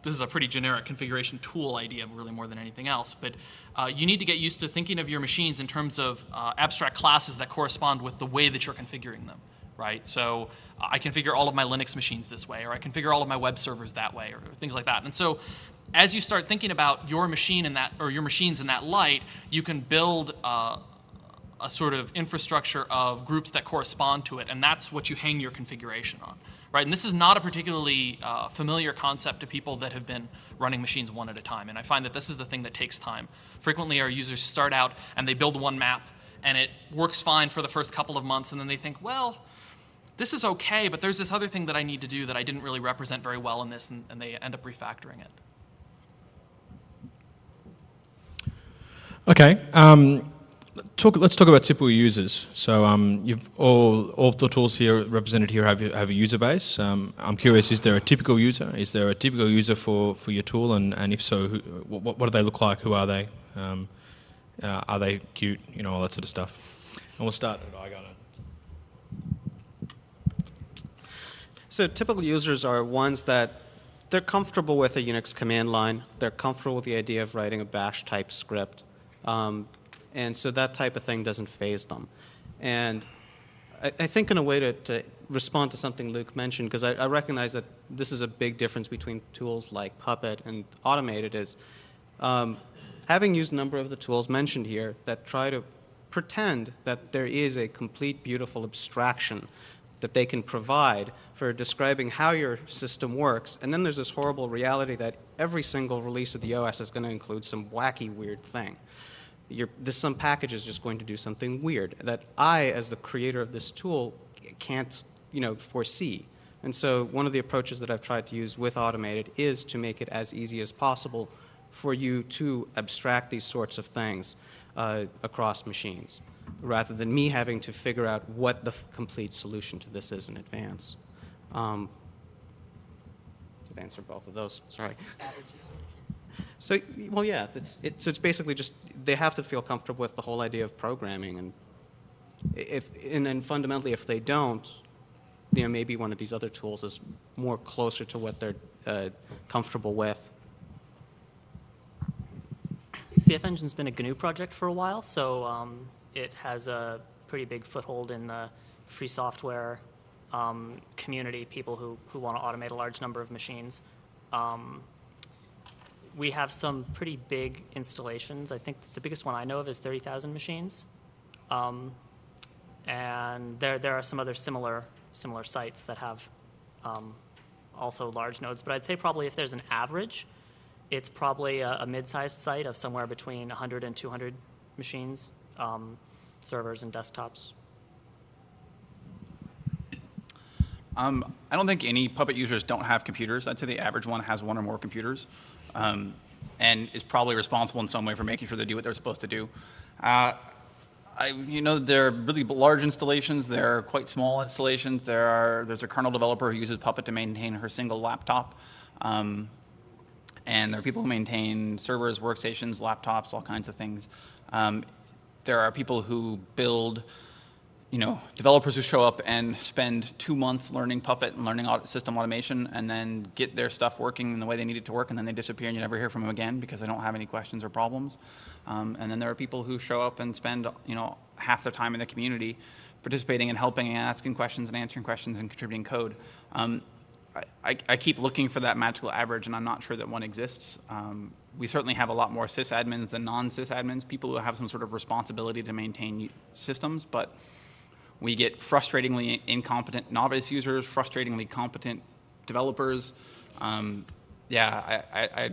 this is a pretty generic configuration tool idea, really more than anything else. But uh, you need to get used to thinking of your machines in terms of uh, abstract classes that correspond with the way that you're configuring them, right? So uh, I configure all of my Linux machines this way, or I configure all of my web servers that way, or things like that. And so as you start thinking about your machine in that, or your machines in that light, you can build uh, a sort of infrastructure of groups that correspond to it, and that's what you hang your configuration on, right? And this is not a particularly uh, familiar concept to people that have been running machines one at a time, and I find that this is the thing that takes time. Frequently, our users start out and they build one map, and it works fine for the first couple of months, and then they think, well, this is okay, but there's this other thing that I need to do that I didn't really represent very well in this, and, and they end up refactoring it. Okay. Um, talk, let's talk about typical users. So um, you've all, all the tools here represented here have, have a user base. Um, I'm curious, is there a typical user? Is there a typical user for, for your tool? And, and if so, who, what, what do they look like? Who are they? Um, uh, are they cute? You know, all that sort of stuff. And we'll start at Igal. So typical users are ones that they're comfortable with a Unix command line. They're comfortable with the idea of writing a bash type script. Um, and so that type of thing doesn't phase them. And I, I think in a way to, to respond to something Luke mentioned, because I, I recognize that this is a big difference between tools like Puppet and AutomateIt is um, having used a number of the tools mentioned here that try to pretend that there is a complete beautiful abstraction that they can provide for describing how your system works. And then there's this horrible reality that every single release of the OS is going to include some wacky, weird thing. Your, this some package is just going to do something weird that I, as the creator of this tool, can't you know, foresee. And so one of the approaches that I've tried to use with AutomateIt is to make it as easy as possible for you to abstract these sorts of things uh, across machines, rather than me having to figure out what the complete solution to this is in advance. Um, answer both of those? Sorry. So, well, yeah, it's, it's, it's basically just they have to feel comfortable with the whole idea of programming, and if and then fundamentally, if they don't, you know, maybe one of these other tools is more closer to what they're uh, comfortable with. CF Engine's been a GNU project for a while, so um, it has a pretty big foothold in the free software um, community, people who, who want to automate a large number of machines. Um, we have some pretty big installations. I think the biggest one I know of is 30,000 machines. Um, and there, there are some other similar, similar sites that have um, also large nodes. But I'd say probably if there's an average, it's probably a, a mid-sized site of somewhere between 100 and 200 machines, um, servers and desktops. Um, I don't think any Puppet users don't have computers. I'd say the average one has one or more computers, um, and is probably responsible in some way for making sure they do what they're supposed to do. Uh, I, you know, there are really large installations. There are quite small installations. There are there's a kernel developer who uses Puppet to maintain her single laptop, um, and there are people who maintain servers, workstations, laptops, all kinds of things. Um, there are people who build you know, developers who show up and spend two months learning Puppet and learning system automation and then get their stuff working in the way they need it to work and then they disappear and you never hear from them again because they don't have any questions or problems. Um, and then there are people who show up and spend, you know, half their time in the community participating and helping and asking questions and answering questions and contributing code. Um, I, I, keep looking for that magical average and I'm not sure that one exists. Um, we certainly have a lot more sysadmins than non-sysadmins, people who have some sort of responsibility to maintain systems, but we get frustratingly incompetent novice users, frustratingly competent developers. Um, yeah, I, I, I,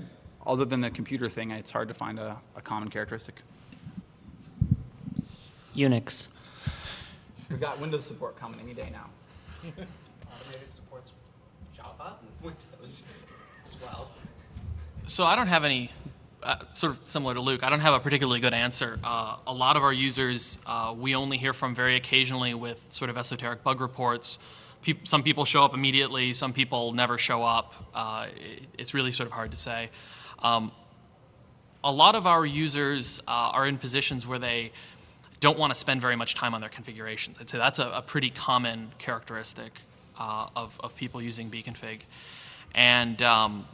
other than the computer thing, it's hard to find a, a common characteristic. Unix. We've got Windows support coming any day now. AutomateIt supports Java and Windows as well. So I don't have any, uh, sort of similar to Luke, I don't have a particularly good answer. Uh, a lot of our users, uh, we only hear from very occasionally with sort of esoteric bug reports. Peop some people show up immediately, some people never show up. Uh, it, it's really sort of hard to say. Um, a lot of our users uh, are in positions where they don't want to spend very much time on their configurations. I'd say that's a, a pretty common characteristic uh, of, of people using Bcfg. And um,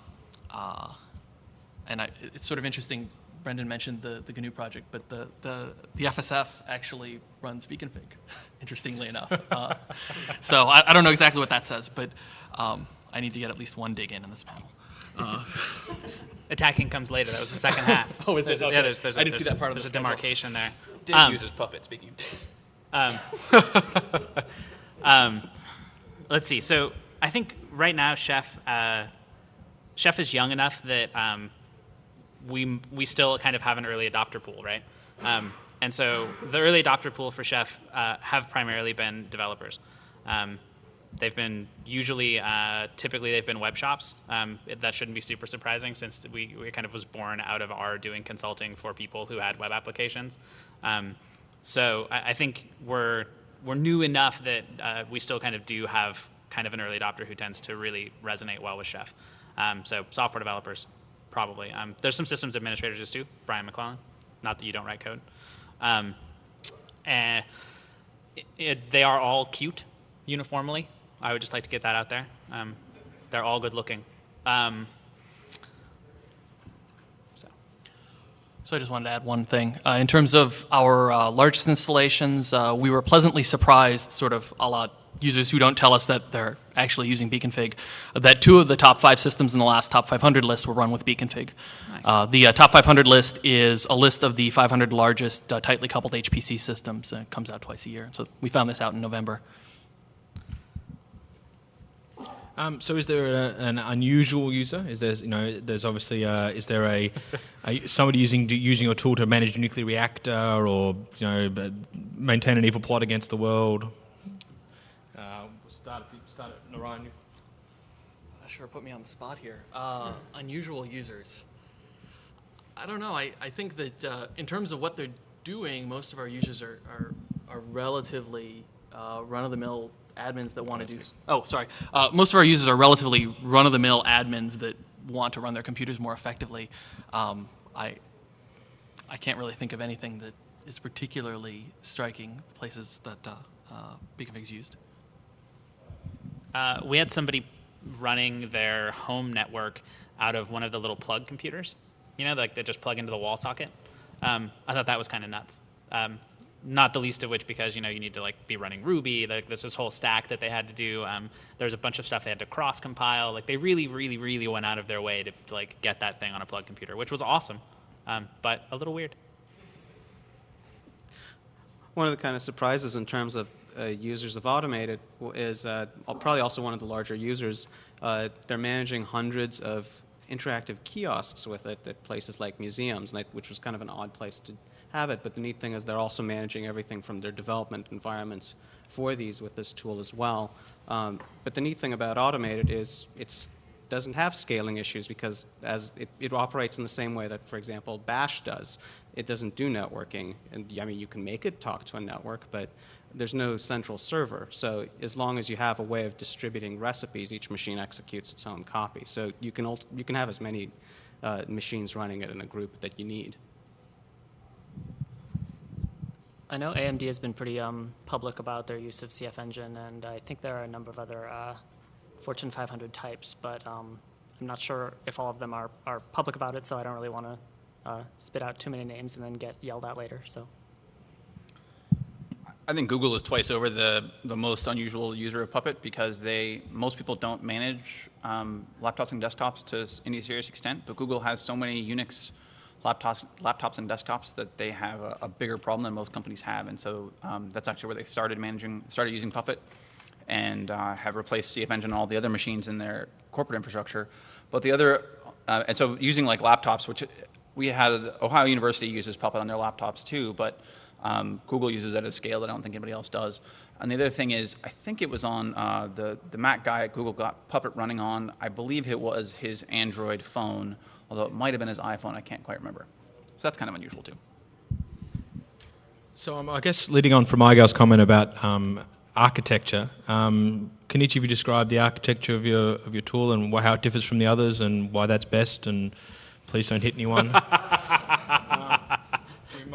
and I, it's sort of interesting. Brendan mentioned the, the GNU project, but the, the, the FSF actually runs Bcfg, interestingly enough. Uh, so I, I don't know exactly what that says, but um, I need to get at least one dig in in this panel. Uh, Attacking comes later. That was the second half. Oh, is it? There's a- Okay. Yeah, there's, there's a, I didn't see that part of the There's a demarcation there. Dave Um, uses Puppet, speaking of Dave. Um, um, let's see. So I think right now, Chef, uh, Chef is young enough that um, we we still kind of have an early adopter pool, right? Um, and so the early adopter pool for Chef uh, have primarily been developers. Um, they've been usually, uh, typically they've been web shops. Um, it- that shouldn't be super surprising since we, we kind of was born out of our doing consulting for people who had web applications. Um, so I, I think we're we're new enough that uh, we still kind of do have kind of an early adopter who tends to really resonate well with Chef. Um, so software developers, probably. Um, there's some systems administrators just too. Brian McClellan. Not that you don't write code. Um, and it, it, they are all cute uniformly. I would just like to get that out there. Um, they're all good looking. Um, so. So I just wanted to add one thing. Uh, in terms of our uh, largest installations, uh, we were pleasantly surprised, sort of a la users who don't tell us that they're actually using Bcfg, that two of the top five systems in the last top 500 list were run with Bcfg. Nice. Uh, the uh, top 500 list is a list of the 500 largest uh, tightly coupled HPC systems. Uh, it comes out twice a year. So we found this out in November. Um, so, is there a, an unusual user? Is there, you know, there's obviously, uh, is there a, a somebody using using your tool to manage a nuclear reactor or you know maintain an evil plot against the world? Uh, we'll start at, start at Narayan. Sure, put me on the spot here. Uh, unusual users. I don't know. I, I think that uh, in terms of what they're doing, most of our users are, are, are relatively uh, run of the mill admins that want to do. Oh, sorry. Uh, most of our users are relatively run of the mill admins that want to run their computers more effectively. Um, I, I can't really think of anything that is particularly striking places that uh, uh, Bcfg's used. Uh, we had somebody running their home network out of one of the little plug computers, you know, like they just plug into the wall socket. Um, I thought that was kind of nuts. Um, not the least of which because you know you need to like be running Ruby. Like there's this whole stack that they had to do. Um, there's a bunch of stuff they had to cross compile. Like they really, really, really went out of their way to, to like get that thing on a plug computer, which was awesome, um, but a little weird. One of the kind of surprises in terms of uh, users of AutomateIt is uh, probably also one of the larger users. Uh, they're managing hundreds of interactive kiosks with it at places like museums, which was kind of an odd place to have it. But the neat thing is they're also managing everything from their development environments for these with this tool as well. Um, but the neat thing about AutomateIt is it doesn't have scaling issues because as it, it operates in the same way that, for example, Bash does. It doesn't do networking. And I mean, you can make it talk to a network, but there's no central server. So as long as you have a way of distributing recipes, each machine executes its own copy. So you can, you can have as many uh, machines running it in a group that you need. I know AMD has been pretty um, public about their use of CF Engine, and I think there are a number of other uh, Fortune 500 types, but um, I'm not sure if all of them are, are public about it, so I don't really want to uh, spit out too many names and then get yelled at later. So. I think Google is twice over the, the most unusual user of Puppet because they most people don't manage um, laptops and desktops to any serious extent, but Google has so many Unix laptops, laptops and desktops that they have a, a bigger problem than most companies have, and so um, that's actually where they started managing, started using Puppet, and uh, have replaced CF Engine and all the other machines in their corporate infrastructure. But the other, uh, and so using like laptops, which we had Ohio University uses Puppet on their laptops too, but um, Google uses it at a scale that I don't think anybody else does. And the other thing is, I think it was on uh, the, the Mac guy at Google got Puppet running on, I believe it was his Android phone, although it might have been his iPhone, I can't quite remember. So that's kind of unusual too. So um, I guess leading on from Igal's comment about um, architecture, um, can each of you describe the architecture of your of your tool and how it differs from the others and why that's best? And please don't hit anyone.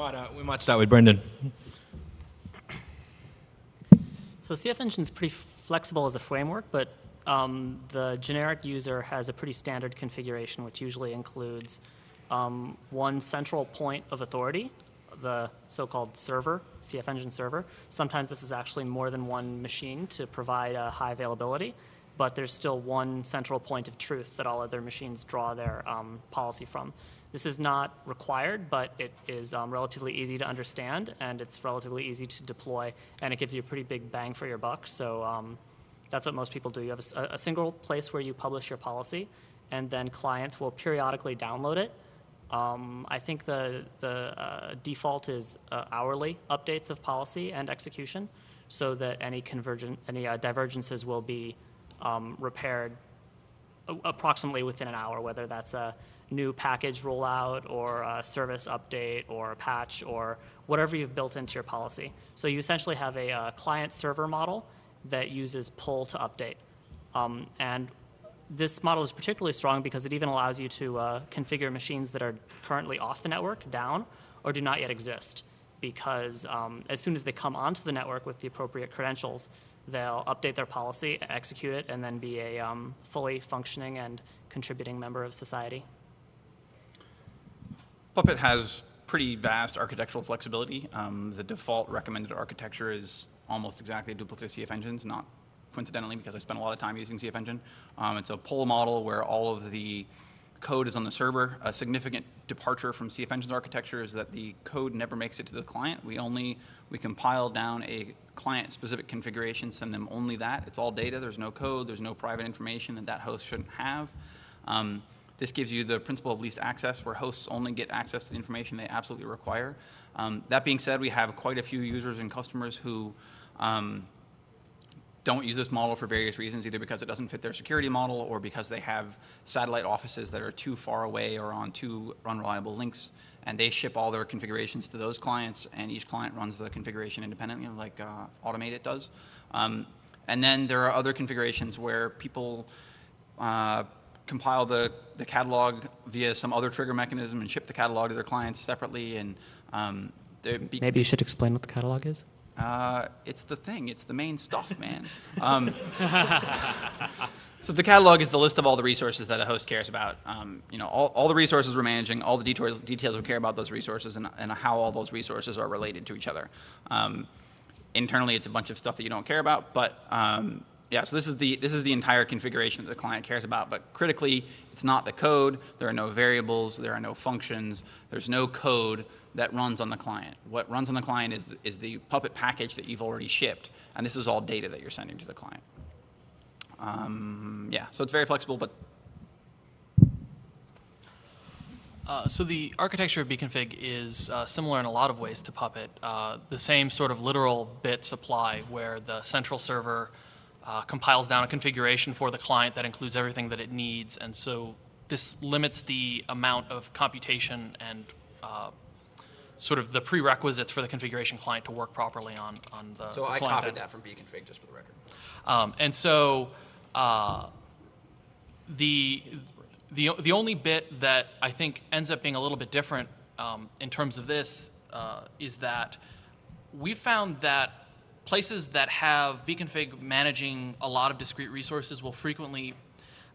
Might uh, we might start with Brendan. So CF Engine is pretty flexible as a framework, but um, the generic user has a pretty standard configuration, which usually includes um, one central point of authority, the so-called server, CF Engine server. Sometimes this is actually more than one machine to provide a high availability, but there's still one central point of truth that all other machines draw their um, policy from. This is not required, but it is um, relatively easy to understand, and it's relatively easy to deploy, and it gives you a pretty big bang for your buck. So um, that's what most people do. You have a single place where you publish your policy, and then clients will periodically download it. Um, I think the, the uh, default is uh, hourly updates of policy and execution, so that any convergent, any uh, divergences will be um, repaired approximately within an hour, whether that's a new package rollout or a service update or a patch or whatever you've built into your policy. So you essentially have a uh, client-server model that uses pull to update. Um, and this model is particularly strong because it even allows you to uh, configure machines that are currently off the network, down, or do not yet exist. Because um, as soon as they come onto the network with the appropriate credentials, they'll update their policy, execute it, and then be a um, fully functioning and contributing member of society. Puppet has pretty vast architectural flexibility. Um, the default recommended architecture is almost exactly a duplicate of CF Engines, not coincidentally because I spent a lot of time using CF Engine. Um, it's a pull model where all of the code is on the server. A significant departure from CF Engine's architecture is that the code never makes it to the client. We only, we compile down a client-specific configuration, send them only that. It's all data, there's no code, there's no private information that that host shouldn't have. Um, this gives you the principle of least access, where hosts only get access to the information they absolutely require. Um, that being said, we have quite a few users and customers who um, don't use this model for various reasons, either because it doesn't fit their security model or because they have satellite offices that are too far away or on too unreliable links, and they ship all their configurations to those clients, and each client runs the configuration independently, like uh, AutomateIt does. Um, and then there are other configurations where people uh, compile the, the catalog via some other trigger mechanism and ship the catalog to their clients separately, and um, Maybe you should explain what the catalog is. uh, it's the thing. It's the main stuff, man. Um, so the catalog is the list of all the resources that a host cares about. Um, you know, all, all the resources we're managing, all the details, details we care about those resources, and, and how all those resources are related to each other. Um, internally, it's a bunch of stuff that you don't care about, but um, yeah. So this is the this is the entire configuration that the client cares about. But critically, it's not the code. There are no variables. There are no functions. There's no code that runs on the client. What runs on the client is, is the Puppet package that you've already shipped, and this is all data that you're sending to the client. Um, yeah, so it's very flexible, but Uh, so the architecture of Bcfg is uh, similar in a lot of ways to Puppet. Uh, the same sort of literal bits apply where the central server uh, compiles down a configuration for the client that includes everything that it needs. And so this limits the amount of computation and uh, sort of the prerequisites for the configuration client to work properly on, on the, So the I copied that from Bcfg, just for the record. Um, and so uh, the, the, the only bit that I think ends up being a little bit different um, in terms of this uh, is that we found that places that have Bcfg managing a lot of discrete resources will frequently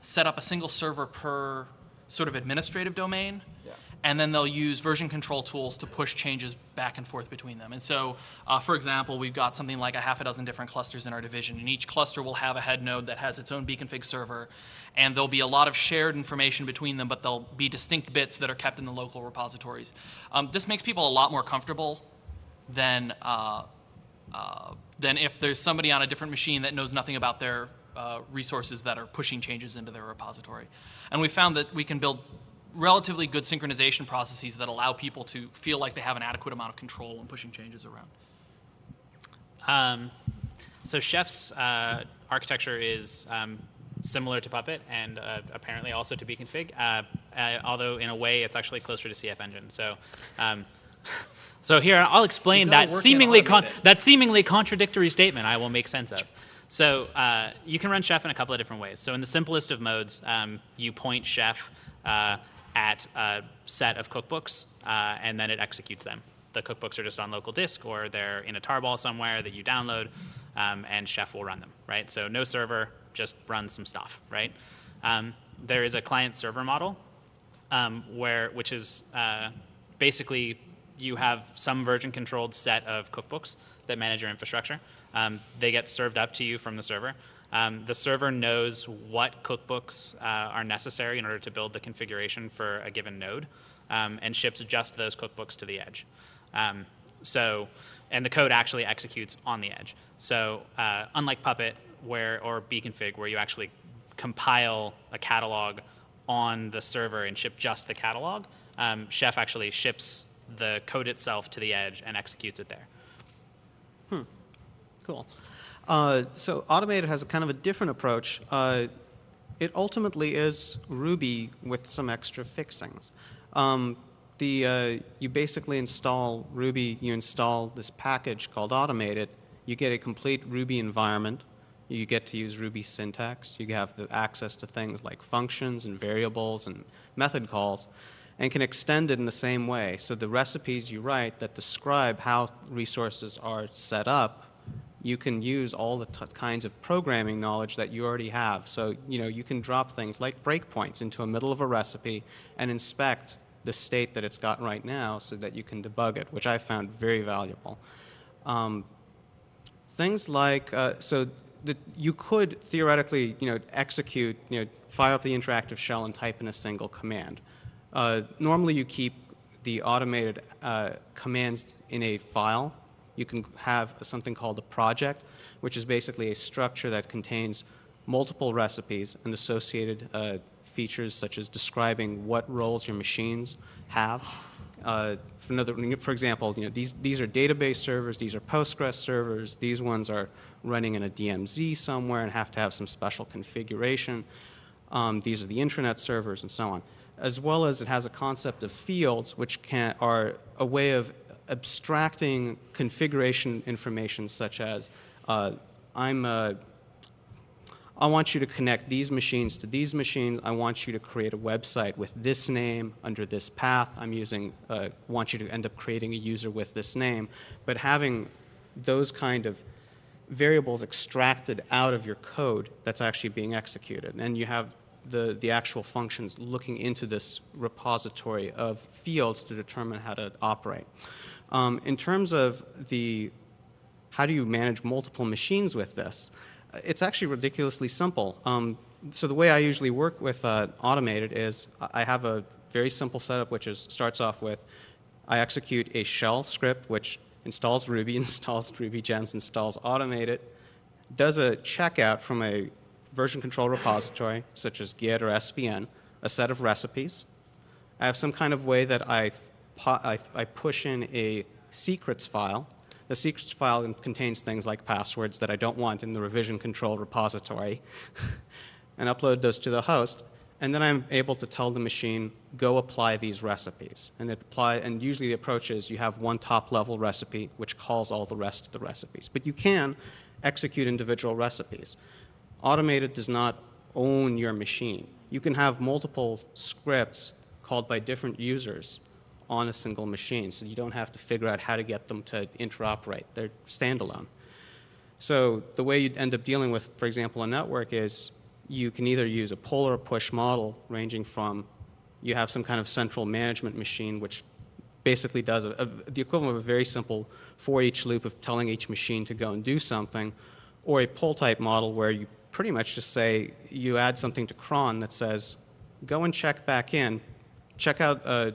set up a single server per sort of administrative domain. Yeah. And then they'll use version control tools to push changes back and forth between them. And so, uh, for example, we've got something like a half a dozen different clusters in our division, and each cluster will have a head node that has its own Bcfg server, and there'll be a lot of shared information between them, but there'll be distinct bits that are kept in the local repositories. Um, this makes people a lot more comfortable than uh, uh, than if there's somebody on a different machine that knows nothing about their uh, resources that are pushing changes into their repository. And we found that we can build relatively good synchronization processes that allow people to feel like they have an adequate amount of control when pushing changes around. Um, so Chef's uh, architecture is um, similar to Puppet and uh, apparently also to Bcfg, uh, uh, although in a way it's actually closer to CF Engine. So, um, so here I'll explain that seemingly con- that seemingly contradictory statement. I will make sense of. So uh, you can run Chef in a couple of different ways. So in the simplest of modes, um, you point Chef uh, at a set of cookbooks, uh, and then it executes them. The cookbooks are just on local disk, or they're in a tarball somewhere that you download, um, and Chef will run them, right? So no server, just run some stuff, right? Um, there is a client-server model, um, where which is uh, basically you have some version-controlled set of cookbooks that manage your infrastructure. Um, they get served up to you from the server. Um, the server knows what cookbooks uh, are necessary in order to build the configuration for a given node, um, and ships just those cookbooks to the edge. Um, so, and the code actually executes on the edge. So, uh, unlike Puppet, where or Bcfg, where you actually compile a catalog on the server and ship just the catalog, um, Chef actually ships the code itself to the edge and executes it there. Cool. Uh, so AutomateIt has a kind of a different approach. Uh, it ultimately is Ruby with some extra fixings. Um, the, uh, you basically install Ruby, you install this package called AutomateIt, you get a complete Ruby environment, you get to use Ruby syntax, you have the access to things like functions and variables and method calls, and can extend it in the same way. So the recipes you write that describe how resources are set up you can use all the kinds of programming knowledge that you already have. So, you know, you can drop things like breakpoints into the middle of a recipe and inspect the state that it's got right now so that you can debug it, which I found very valuable. Um, things like, uh, so that you could theoretically, you know, execute, you know, fire up the interactive shell and type in a single command. Uh, normally you keep the AutomateIt uh, commands in a file. You can have something called a project, which is basically a structure that contains multiple recipes and associated uh, features such as describing what roles your machines have. Uh, for, another, for example, you know, these, these are database servers, these are Postgres servers, these ones are running in a DMZ somewhere and have to have some special configuration. Um, these are the intranet servers and so on. As well as it has a concept of fields, which can, are a way of abstracting configuration information such as uh, I'm uh, I want you to connect these machines to these machines. I want you to create a website with this name under this path. I'm using, uh, want you to end up creating a user with this name. But having those kind of variables extracted out of your code that's actually being executed. And you have the, the actual functions looking into this repository of fields to determine how to operate. Um, in terms of the how do you manage multiple machines with this? Uh, It's actually ridiculously simple. Um, so the way I usually work with uh, AutomateIt is I I have a very simple setup which is starts off with I execute a shell script which installs Ruby, installs Ruby gems, installs AutomateIt, does a checkout from a version control repository such as Git or SVN, a set of recipes, I have some kind of way that I, I, I push in a secrets file. The secrets file contains things like passwords that I don't want in the revision control repository, and upload those to the host. And then I'm able to tell the machine, go apply these recipes. And it apply, and usually the approach is you have one top level recipe which calls all the rest of the recipes. But you can execute individual recipes. AutomateIt does not own your machine. You can have multiple scripts called by different users on a single machine, so you don't have to figure out how to get them to interoperate. They're standalone. So the way you'd end up dealing with, for example, a network is you can either use a pull or push model ranging from you have some kind of central management machine which basically does a, a, the equivalent of a very simple for each loop of telling each machine to go and do something, or a pull type model where you pretty much just say you add something to cron that says go and check back in, check out, uh,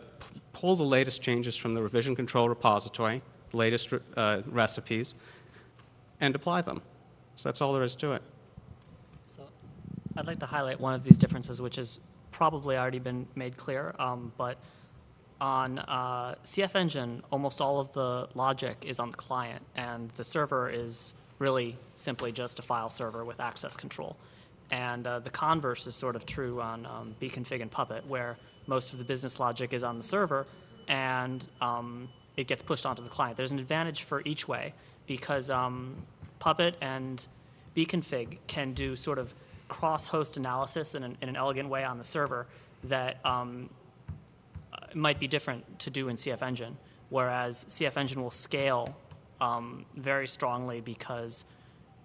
pull the latest changes from the revision control repository, latest uh, recipes, and apply them. So that's all there is to it. So I'd like to highlight one of these differences, which has probably already been made clear, um, but on uh, CF Engine, almost all of the logic is on the client, and the server is really simply just a file server with access control. And uh, the converse is sort of true on um, Bcfg and Puppet, where most of the business logic is on the server, and um, it gets pushed onto the client. There's an advantage for each way because um, Puppet and Bcfg can do sort of cross-host analysis in an, in an elegant way on the server that um, might be different to do in CF Engine, whereas CF Engine will scale um, very strongly because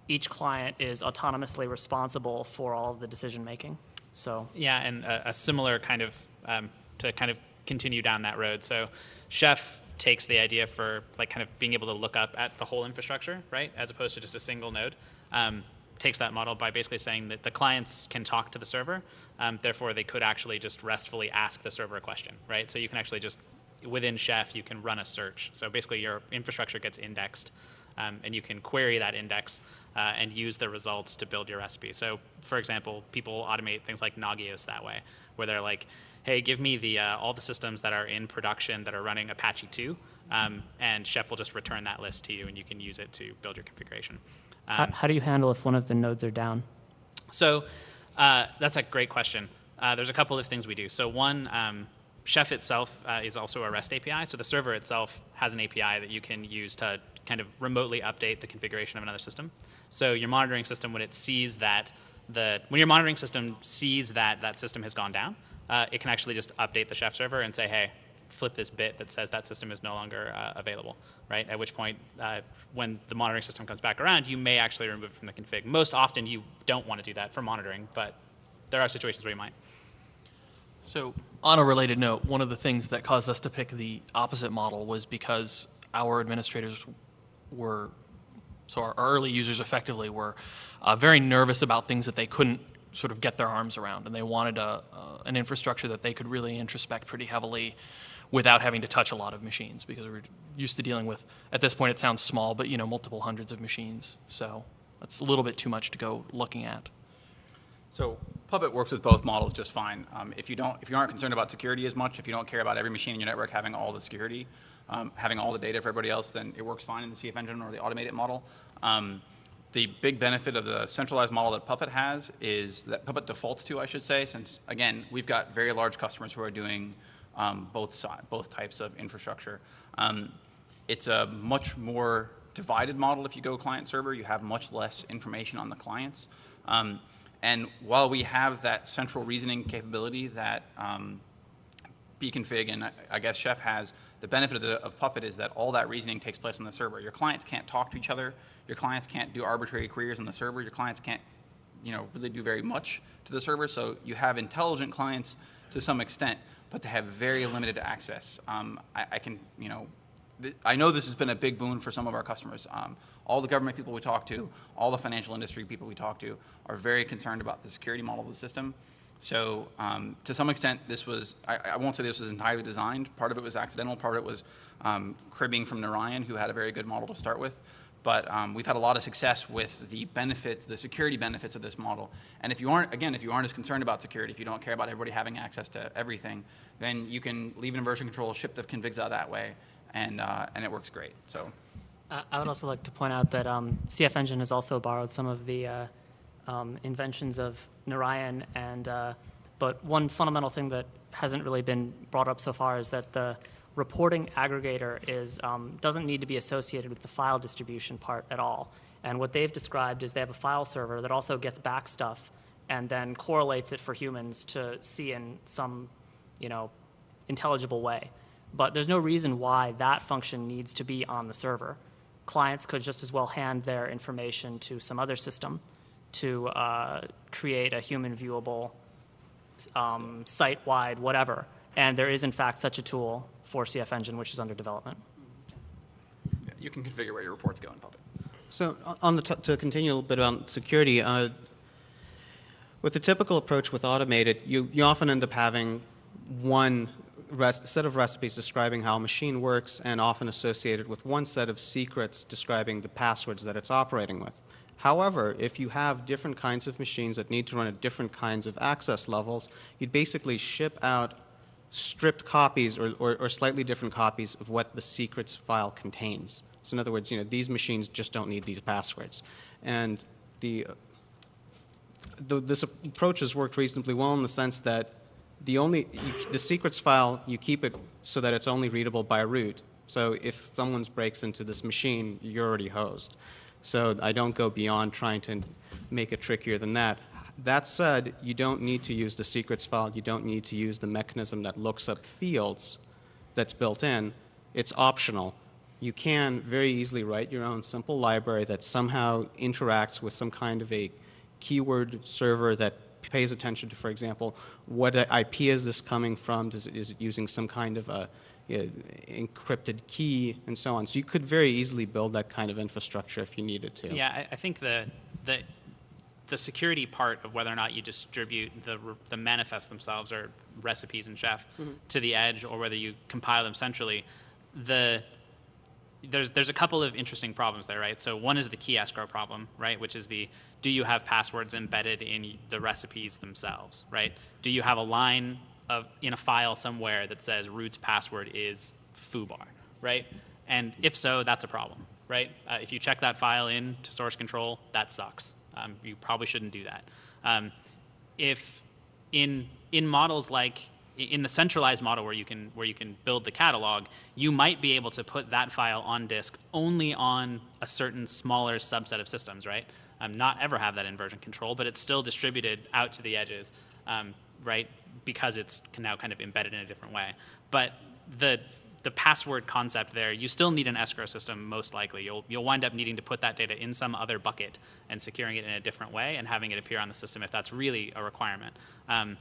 each client is autonomously responsible for all of the decision making. So Yeah, and a, a similar kind of um, to kind of continue down that road. So, Chef takes the idea for like kind of being able to look up at the whole infrastructure, right, as opposed to just a single node. Um, takes that model by basically saying that the clients can talk to the server, um, therefore they could actually just restfully ask the server a question, right? So you can actually just within Chef you can run a search. So basically your infrastructure gets indexed um, and you can query that index uh, and use the results to build your recipe. So, for example, people automate things like Nagios that way, where they're like, "Hey, give me the uh, all the systems that are in production that are running Apache 2," um, and Chef will just return that list to you, and you can use it to build your configuration. how, Um, how do you handle if one of the nodes are down? so uh, that's a great question. Uh, there's a couple of things we do. So one, um, Chef itself uh, is also a REST API. So the server itself has an API that you can use to kind of remotely update the configuration of another system. So your monitoring system, when it sees that the when your monitoring system sees that that system has gone down, uh, it can actually just update the Chef server and say, hey, flip this bit that says that system is no longer uh, available, right? At which point, uh, when the monitoring system comes back around, you may actually remove it from the config. Most often, you don't want to do that for monitoring, but there are situations where you might. So, on a related note, one of the things that caused us to pick the opposite model was because our administrators were, so our early users effectively were uh, very nervous about things that they couldn't sort of get their arms around, and they wanted a, uh, an infrastructure that they could really introspect pretty heavily without having to touch a lot of machines because we're used to dealing with at this point it sounds small but you know multiple hundreds of machines so that's a little bit too much to go looking at So Puppet works with both models just fine. Um, if you don't, if you aren't concerned about security as much, if you don't care about every machine in your network having all the security, um, having all the data for everybody else, then it works fine in the CF Engine or the AutomateIt model. Um, the big benefit of the centralized model that Puppet has is that Puppet defaults to, I should say, since again we've got very large customers who are doing um, both si- both types of infrastructure. Um, it's a much more divided model if you go client server. You have much less information on the clients. Um, and while we have that central reasoning capability that um, Bcfg and I- I guess Chef has, the benefit of, the, of Puppet is that all that reasoning takes place on the server. Your clients can't talk to each other. Your clients can't do arbitrary queries on the server. Your clients can't, you know, really do very much to the server. So you have intelligent clients to some extent, but they have very limited access. Um, I, I can, you know, I know this has been a big boon for some of our customers. Um, all the government people we talk to, all the financial industry people we talk to, are very concerned about the security model of the system. So um, to some extent, this was, I, I won't say this was entirely designed. Part of it was accidental. Part of it was um, cribbing from Narayan, who had a very good model to start with. But um, we've had a lot of success with the benefits, the security benefits of this model. And if you aren't, again, if you aren't as concerned about security, if you don't care about everybody having access to everything, then you can leave it in version control, ship the configs out that way, and, uh, and it works great. So Uh, I would also like to point out that um, CF Engine has also borrowed some of the uh, um, inventions of Narayan, and uh, but one fundamental thing that hasn't really been brought up so far is that the reporting aggregator is um, doesn't need to be associated with the file distribution part at all. And what they've described is they have a file server that also gets back stuff and then correlates it for humans to see in some, you know, intelligible way. But there's no reason why that function needs to be on the server. Clients could just as well hand their information to some other system to uh, create a human viewable, um, site wide, whatever. And there is, in fact, such a tool for CF Engine, which is under development. yeah, you can configure where your reports go in Puppet. So on the, t- to continue a little bit about security, uh, with the typical approach with AutomateIt, you, you often end up having one res- set of recipes describing how a machine works and often associated with one set of secrets describing the passwords that it's operating with. However, if you have different kinds of machines that need to run at different kinds of access levels, you'd basically ship out stripped copies or, or, or slightly different copies of what the secrets file contains. So in other words, you know, these machines just don't need these passwords. And the, the, this approach has worked reasonably well in the sense that the only, you, the secrets file, you keep it so that it's only readable by root. So if someone breaks into this machine, you're already hosed. So I don't go beyond trying to make it trickier than that. That said, you don't need to use the secrets file. You don't need to use the mechanism that looks up fields that's built in. It's optional. You can very easily write your own simple library that somehow interacts with some kind of a keyword server that pays attention to, for example, what IP is this coming from? Does it, is it using some kind of a, a encrypted key and so on? So you could very easily build that kind of infrastructure if you needed to. Yeah, I, I think the, the, the security part of whether or not you distribute the, the manifests themselves or recipes in Chef mm-hmm. to the edge or whether you compile them centrally, the, there's, there's a couple of interesting problems there, right? So one is the key escrow problem, right? Which is the, do you have passwords embedded in the recipes themselves, right? Do you have a line of, in a file somewhere that says root's password is foobar, right? And if so, that's a problem, right? Uh, if you check that file in to source control, that sucks. Um, you probably shouldn't do that. Um, if in in models like in the centralized model where you can where you can build the catalog, you might be able to put that file on disk only on a certain smaller subset of systems, right? Um, not ever have that in version control, but it's still distributed out to the edges, um, right? Because it's now kind of embedded in a different way. But the the password concept there, you still need an escrow system most likely. You'll, you'll wind up needing to put that data in some other bucket and securing it in a different way and having it appear on the system if that's really a requirement. Um,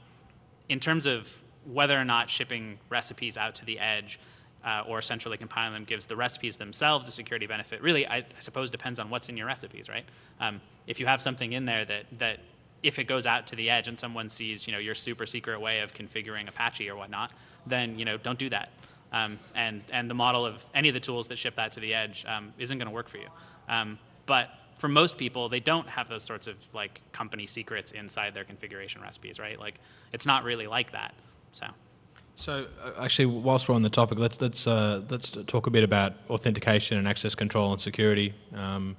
in terms of whether or not shipping recipes out to the edge uh, or centrally compiling them gives the recipes themselves a security benefit, really, I, I suppose depends on what's in your recipes, right? Um, if you have something in there that, that if it goes out to the edge and someone sees, you know, your super secret way of configuring Apache or whatnot, then, you know, don't do that. Um, and, and the model of any of the tools that ship that to the edge um, isn't going to work for you. Um, but for most people, they don't have those sorts of like company secrets inside their configuration recipes, right? Like it's not really like that. So So, uh, actually, whilst we're on the topic, let's let's uh, let's talk a bit about authentication and access control and security. Um,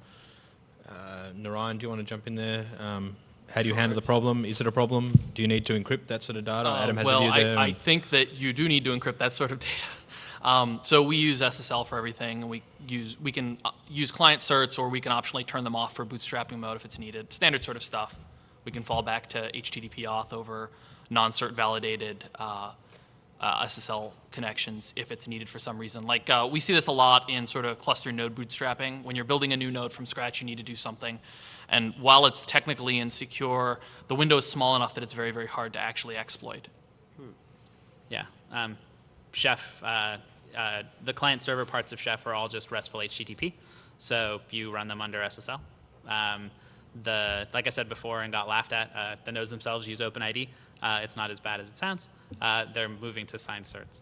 uh, Narayan, do you want to jump in there? Um, how do you handle the problem? Is it a problem? Do you need to encrypt that sort of data? Uh, Adam has well, a view there. I, I think that you do need to encrypt that sort of data. Um, so we use SSL for everything, and we use we can uh, use client certs, or we can optionally turn them off for bootstrapping mode if it's needed. Standard sort of stuff. We can fall back to HTTP auth over non-cert validated uh, uh, SSL connections if it's needed for some reason. Like uh, we see this a lot in sort of cluster node bootstrapping. When you're building a new node from scratch, you need to do something. And while it's technically insecure, the window is small enough that it's very, very hard to actually exploit. yeah, um, Chef, uh, uh, the client server parts of Chef are all just RESTful HTTP. So you run them under SSL. Um, the like I said before and got laughed at, uh, the nodes themselves use OpenID. Uh, it's not as bad as it sounds. Uh, they're moving to signed certs.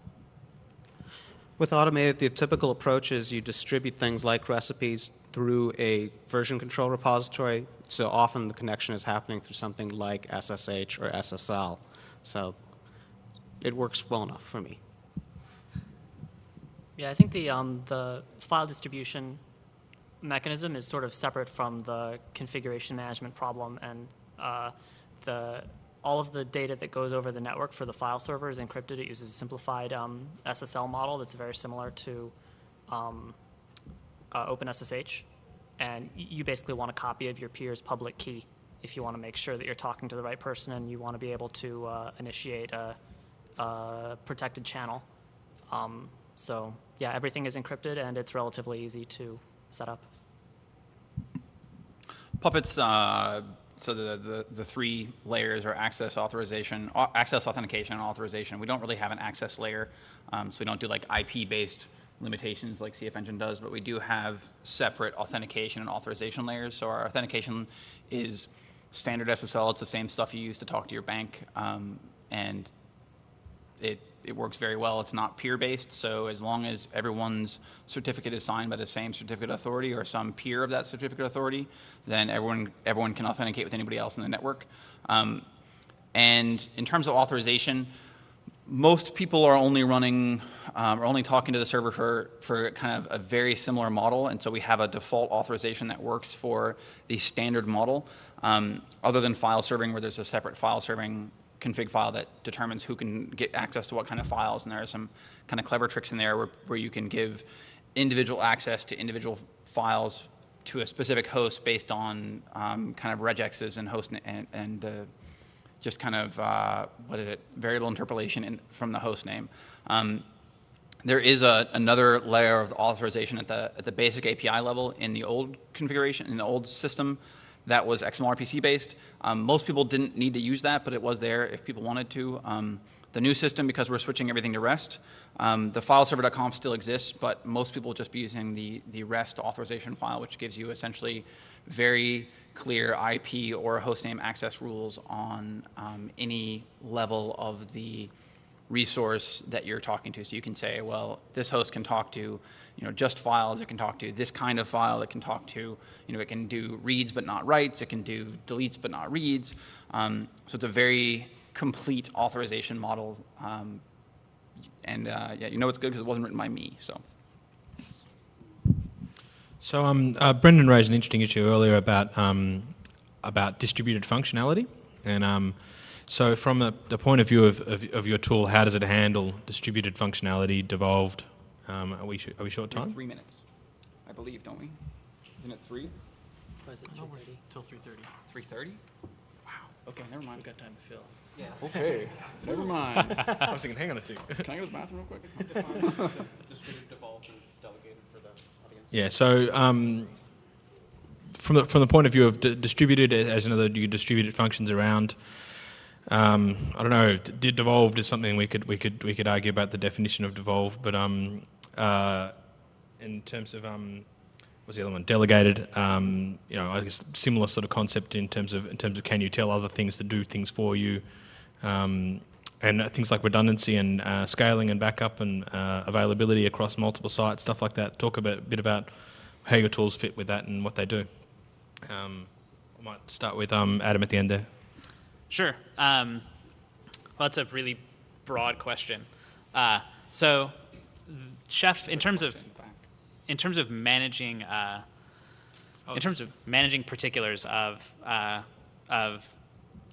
With AutomateIt, the typical approach is you distribute things like recipes through a version control repository. So often the connection is happening through something like SSH or SSL. So it works well enough for me. Yeah, I think the, um, the file distribution mechanism is sort of separate from the configuration management problem and uh, the, all of the data that goes over the network for the file server is encrypted. It uses a simplified um, SSL model that's very similar to um, uh, OpenSSH. And you basically want a copy of your peer's public key if you want to make sure that you're talking to the right person and you want to be able to uh, initiate a, a protected channel. Um, so yeah, everything is encrypted and it's relatively easy to set up. Puppets, uh, so the, the, the three layers are access authorization, access authentication and authorization. We don't really have an access layer, um, so we don't do like IP-based limitations like CF Engine does, but we do have separate authentication and authorization layers. So our authentication is standard SSL. It's the same stuff you use to talk to your bank, um, and it, it works very well. It's not peer-based, so as long as everyone's certificate is signed by the same certificate authority or some peer of that certificate authority, then everyone, everyone can authenticate with anybody else in the network. Um, and in terms of authorization, most people are only running, um, only talking to the server for, for kind of a very similar model, and so we have a default authorization that works for the standard model, um, other than file serving, where there's a separate file serving config file that determines who can get access to what kind of files, and there are some kind of clever tricks in there where, where you can give individual access to individual files to a specific host based on um, kind of regexes and host and, and the just kind of uh, what is it variable interpolation in, from the host name. Um, there is a, another layer of authorization at the at the basic API level in the old configuration in the old system that was XMLRPC based. Um, most people didn't need to use that, but it was there if people wanted to. Um, the new system, because we're switching everything to REST, um, the fileserver.conf still exists, but most people will just be using the, the REST authorization file, which gives you essentially very clear IP or hostname access rules on um, any level of the resource that you're talking to. So you can say, well, this host can talk to, you know, just files. It can talk to this kind of file. It can talk to, you know, it can do reads but not writes. It can do deletes but not reads. Um, so it's a very complete authorization model. Um, and uh, yeah, you know it's good because it wasn't written by me. So. So um, uh, Brendan raised an interesting issue earlier about um, about distributed functionality, and um, so from the, the point of view of, of, of your tool, how does it handle distributed functionality, devolved? Um, are we are we short time? Three minutes, I believe, don't we? Isn't it three? What is it, No, we're 3:30? till 3:30. Three thirty? Wow. Okay, never mind. We've got time to fill. Yeah. Okay, never mind. I was thinking, hang on a tick. Can I go to the bathroom real quick? Distributed, devolved, and delegated for the audience. Yeah. So um, from the from the point of view of d- distributed, as another you distributed functions around. Um, I don't know. Devolved is something we could we could we could argue about the definition of devolved, but um, uh, in terms of um, what's the other one? Delegated. Um, you know, I guess similar sort of concept in terms of in terms of can you tell other things to do things for you, um, and uh, things like redundancy and uh, scaling and backup and uh, availability across multiple sites, stuff like that. Talk a bit, bit about how your tools fit with that and what they do. Um, I might start with um, Adam at the end there. Sure. Um, well, that's a really broad question. Uh, so, Chef, in terms of in terms of managing uh, in terms of managing particulars of uh, of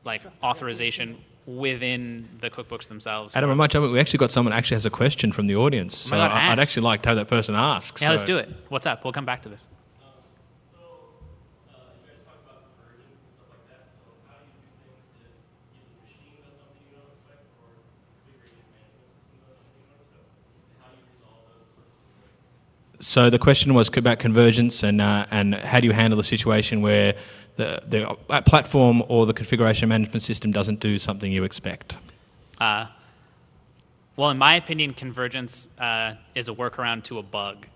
like authorization within the cookbooks themselves. Adam, I might jump in. We actually got someone actually has a question from the audience. So Oh my God, I- I'd actually like to have that person ask. Yeah, let's do it. What's up? We'll come back to this. So the question was about convergence and uh, and how do you handle the situation where the the uh, platform or the configuration management system doesn't do something you expect? Uh, well, in my opinion, convergence uh, is a workaround to a bug.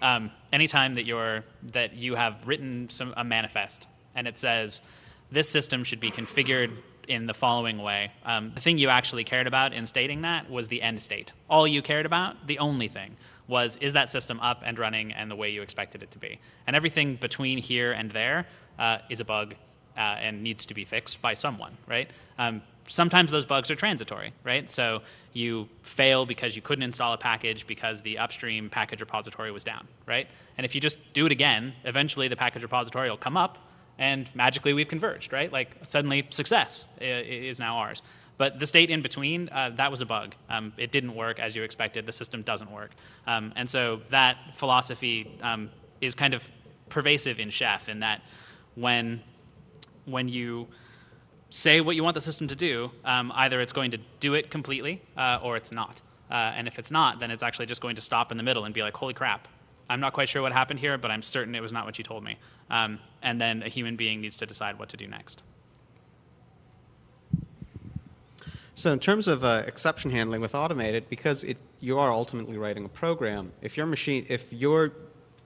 Um, anytime that you're that you have written some a manifest and it says this system should be configured in the following way, um, the thing you actually cared about in stating that was the end state. All you cared about, the only thing, was is that system up and running and the way you expected it to be? And everything between here and there uh, is a bug uh, and needs to be fixed by someone, right? Um, sometimes those bugs are transitory, right? So you fail because you couldn't install a package because the upstream package repository was down, right? And if you just do it again, eventually the package repository will come up and magically we've converged, right? Like suddenly success i- is now ours. But the state in between, uh, that was a bug. Um, it didn't work as you expected. The system doesn't work. Um, and so that philosophy um, is kind of pervasive in Chef in that when, when you say what you want the system to do, um, either it's going to do it completely uh, or it's not. Uh, and if it's not, then it's actually just going to stop in the middle and be like, holy crap, I'm not quite sure what happened here, but I'm certain it was not what you told me. Um, and then a human being needs to decide what to do next. So in terms of uh, exception handling with AutomateIt, because it, you are ultimately writing a program, if your machine, if you're,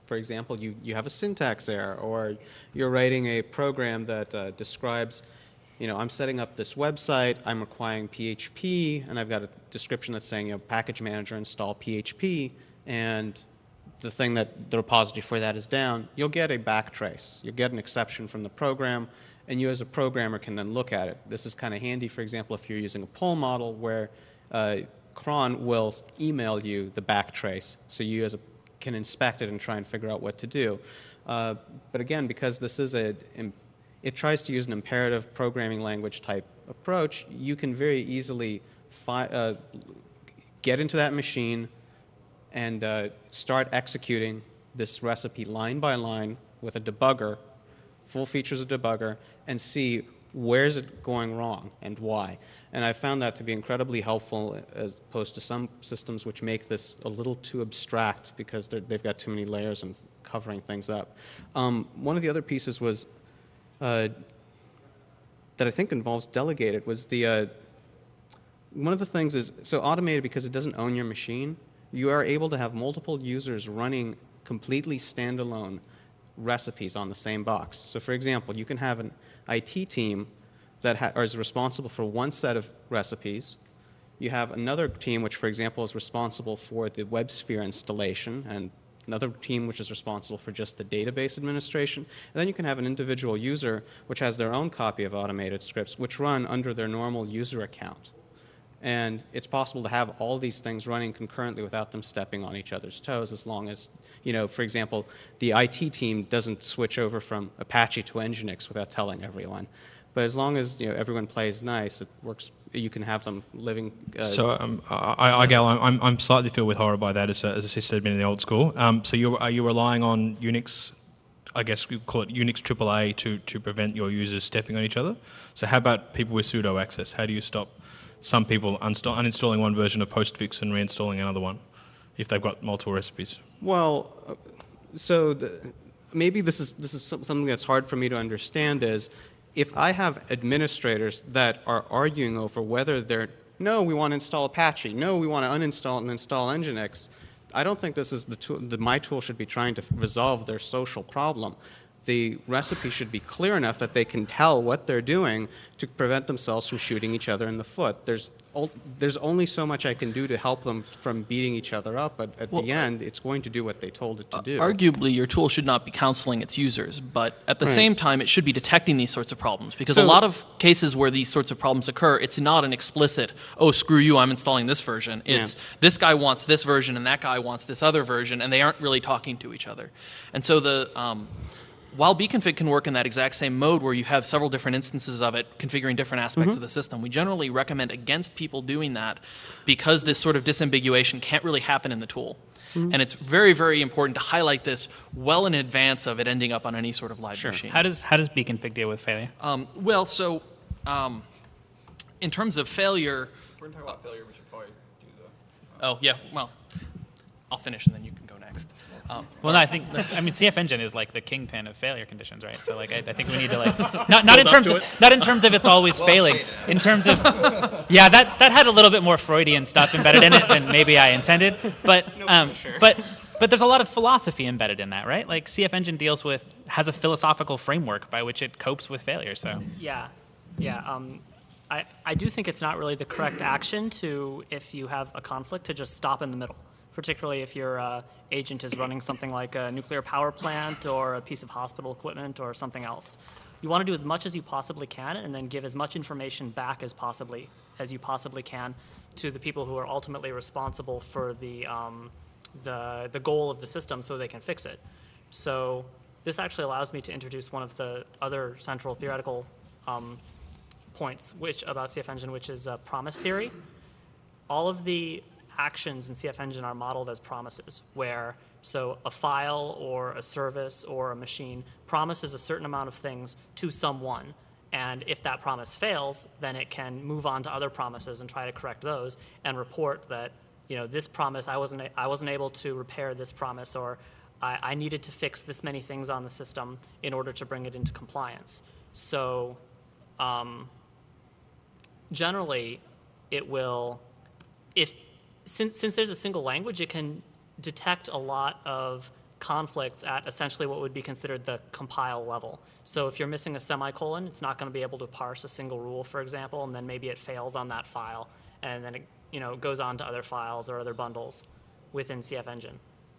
for example, you, you have a syntax error, or you're writing a program that uh, describes, you know, I'm setting up this website, I'm requiring PHP, and I've got a description that's saying, you know, package manager install PHP, and the thing that the repository for that is down, you'll get a backtrace. You'll get an exception from the program, and you as a programmer can then look at it. This is kind of handy, for example, if you're using a poll model where uh, cron will email you the backtrace, so you as a can inspect it and try and figure out what to do. Uh, but again, because this is a, it tries to use an imperative programming language type approach, you can very easily uh, get into that machine, and uh, start executing this recipe line by line with a debugger, full features of debugger, and see where's it going wrong and why. And I found that to be incredibly helpful as opposed to some systems which make this a little too abstract because they've got too many layers and covering things up. Um, one of the other pieces was uh, that I think involves delegated was the uh, one of the things is so AutomateIt because it doesn't own your machine you are able to have multiple users running completely standalone recipes on the same box so for example you can have an it team that ha- is responsible for one set of recipes you have another team which for example is responsible for the WebSphere installation and another team which is responsible for just the database administration. And then you can have an individual user which has their own copy of AutomateIt scripts which run under their normal user account. And it's possible to have all these things running concurrently without them stepping on each other's toes as long as, you know, for example, the IT team doesn't switch over from Apache to Nginx without telling everyone. But as long as, you know, everyone plays nice, it works, you can have them living. Uh, So um, I, Igal, I'm, I'm slightly filled with horror by that as a, as a sysadmin in the old school. Um, so you're, are you relying on Unix, I guess we call it Unix AAA to, to prevent your users stepping on each other? So how about people with sudo access? How do you stop some people uninstalling one version of postfix and reinstalling another one if they've got multiple recipes? Well, so the, maybe this is this is something that's hard for me to understand. Is if I have administrators that are arguing over whether they're no, we want to install Apache, no, we want to uninstall and install Nginx. I don't think this is the tool. The, my tool should be trying to resolve their social problem. The recipe should be clear enough that they can tell what they're doing to prevent themselves from shooting each other in the foot. There's there's only so much I can do to help them from beating each other up, but at Well, the end, it's going to do what they told it to do. Arguably, your tool should not be counseling its users, but at the Right. same time, it should be detecting these sorts of problems. Because So- a lot of cases where these sorts of problems occur, it's not an explicit, oh, screw you, I'm installing this version. Yeah. It's this guy wants this version and that guy wants this other version, and they aren't really talking to each other. And so the. Um, while Bcfg can work in that exact same mode where you have several different instances of it configuring different aspects Mm-hmm. of the system, we generally recommend against people doing that because this sort of disambiguation can't really happen in the tool. Mm-hmm. And it's very, very important to highlight this well in advance of it ending up on any sort of live machine. How does how does Bcfg deal with failure? Um, well, so um, in terms of failure, we're going to talk about failure, we should probably do the. oh yeah, well, I'll finish and then you can go next. Um, Well, no, I think I mean CF Engine is like the kingpin of failure conditions, right? So like I, I think we need to like not not in terms of not in terms of it's always failing. In terms of yeah, that that had a little bit more Freudian stuff embedded in it than maybe I intended. But um, but but there's a lot of philosophy embedded in that, right? Like CF Engine deals with has a philosophical framework by which it copes with failure. So Yeah, yeah. Um, I, I do think it's not really the correct action to, if you have a conflict, to just stop in the middle. particularly if your uh, agent is running something like a nuclear power plant or a piece of hospital equipment or something else. You want to do as much as you possibly can and then give as much information back as possibly as you possibly can to the people who are ultimately responsible for the, um, the, the goal of the system so they can fix it. So this actually allows me to introduce one of the other central theoretical um, points which, about CF Engine, which is uh, promise theory. All of the actions in CF Engine are modeled as promises, where so a file or a service or a machine promises a certain amount of things to someone. And if that promise fails, then it can move on to other promises and try to correct those and report that, you know, this promise, I wasn't, I wasn't able to repair this promise or I, I needed to fix this many things on the system in order to bring it into compliance. So um, generally, it will, if, since, since there's a single language, it can detect a lot of conflicts at essentially what would be considered the compile level. So if you're missing a semicolon, it's not going to be able to parse a single rule, for example, and then maybe it fails on that file, and then it you know, goes on to other files or other bundles within CF Engine.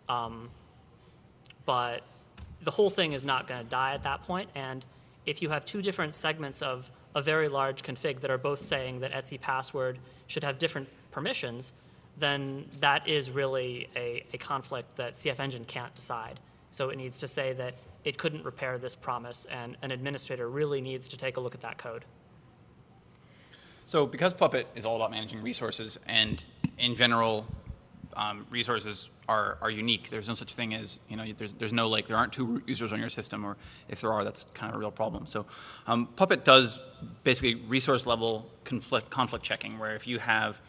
Um, but the whole thing is not going to die at that point. point, and if you have two different segments of a very large config that are both saying that /etc password should have different permissions, then that is really a, a conflict that CF Engine can't decide. So it needs to say that it couldn't repair this promise, and an administrator really needs to take a look at that code. So because Puppet is all about managing resources, and in general, um, resources are, are unique. There's no such thing as, you know, there's, there's no like, there aren't two users on your system, or if there are, that's kind of a real problem. So um, Puppet does basically resource level conflict, conflict checking, where if you have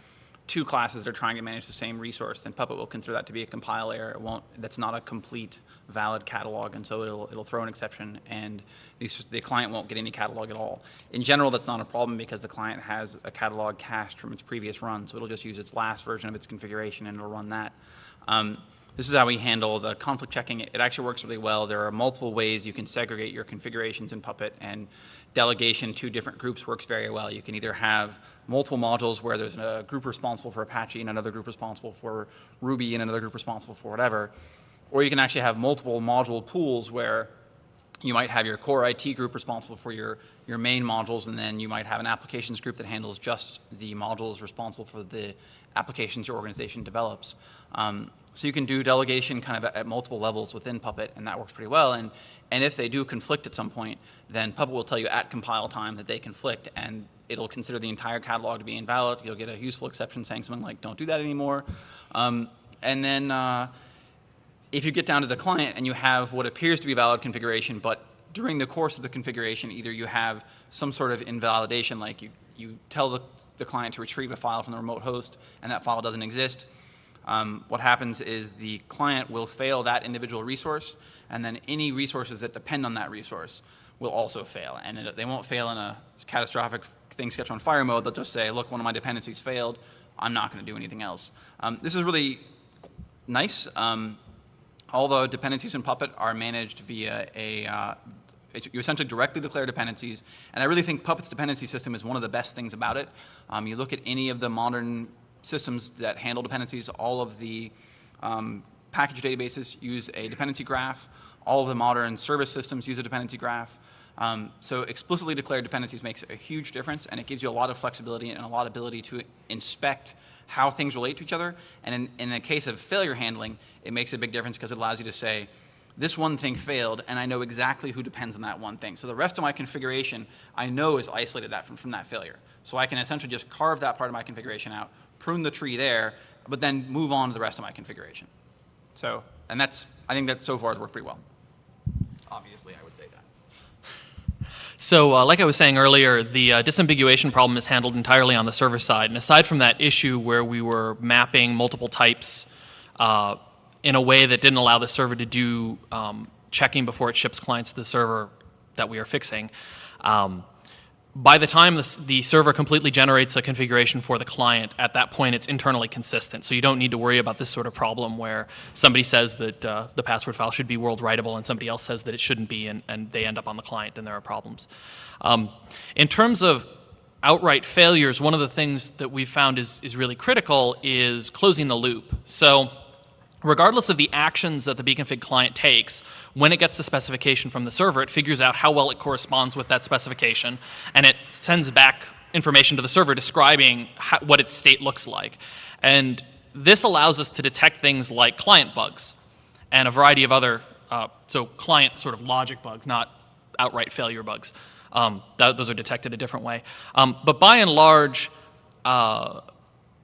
two classes that are trying to manage the same resource, then Puppet will consider that to be a compile error. It won't, that's not a complete valid catalog, and so it'll, it'll throw an exception, and these, the client won't get any catalog at all. In general, that's not a problem because the client has a catalog cached from its previous run, so it'll just use its last version of its configuration and it'll run that. Um, this is how we handle the conflict checking. It actually works really well. There are multiple ways you can segregate your configurations in Puppet, and delegation to different groups works very well. You can either have multiple modules where there's a group responsible for Apache and another group responsible for Ruby and another group responsible for whatever. Or you can actually have multiple module pools where you might have your core IT group responsible for your, your main modules, and then you might have an applications group that handles just the modules responsible for the applications your organization develops. Um, so you can do delegation kind of at, multiple levels within Puppet, and that works pretty well. And, and if they do conflict at some point, then Puppet will tell you at compile time that they conflict, and it'll consider the entire catalog to be invalid. You'll get a useful exception saying something like, don't do that anymore. Um, and then uh, if you get down to the client and you have what appears to be valid configuration, but during the course of the configuration, either you have some sort of invalidation, like you, you tell the, the client to retrieve a file from the remote host and that file doesn't exist, um, what happens is the client will fail that individual resource, and then any resources that depend on that resource will also fail. And it, they won't fail in a catastrophic thing sketch on fire mode. They'll just say, look, one of my dependencies failed. I'm not going to do anything else. Um, this is really nice. Um, although dependencies in Puppet are managed via a, uh, you essentially directly declare dependencies, and I really think Puppet's dependency system is one of the best things about it. Um, you look at any of the modern systems that handle dependencies, all of the um, package databases use a dependency graph. All of the modern service systems use a dependency graph. Um, so explicitly declared dependencies makes a huge difference, and it gives you a lot of flexibility and a lot of ability to inspect how things relate to each other. And in, in the case of failure handling, it makes a big difference because it allows you to say, this one thing failed, and I know exactly who depends on that one thing. So the rest of my configuration, I know is isolated that from, from that failure. So I can essentially just carve that part of my configuration out, prune the tree there, but then move on to the rest of my configuration. So, and that's, I think that so far has worked pretty well. Obviously, I would say that. So, uh, like I was saying earlier, the uh, disambiguation problem is handled entirely on the server side. And aside from that issue where we were mapping multiple types uh, in a way that didn't allow the server to do um, checking before it ships clients to the server that we are fixing, um, by the time the, the, server completely generates a configuration for the client, at that point it's internally consistent. So you don't need to worry about this sort of problem where somebody says that uh, the password file should be world writable and somebody else says that it shouldn't be, and, and they end up on the client and there are problems. Um, in terms of outright failures, one of the things that we've found is, is really critical is closing the loop. So regardless of the actions that the Bcfg client takes, when it gets the specification from the server, it figures out how well it corresponds with that specification, and it sends back information to the server describing how, what its state looks like. And this allows us to detect things like client bugs and a variety of other, uh, so client sort of logic bugs, not outright failure bugs. Um, those are detected a different way. Um, but by and large, uh,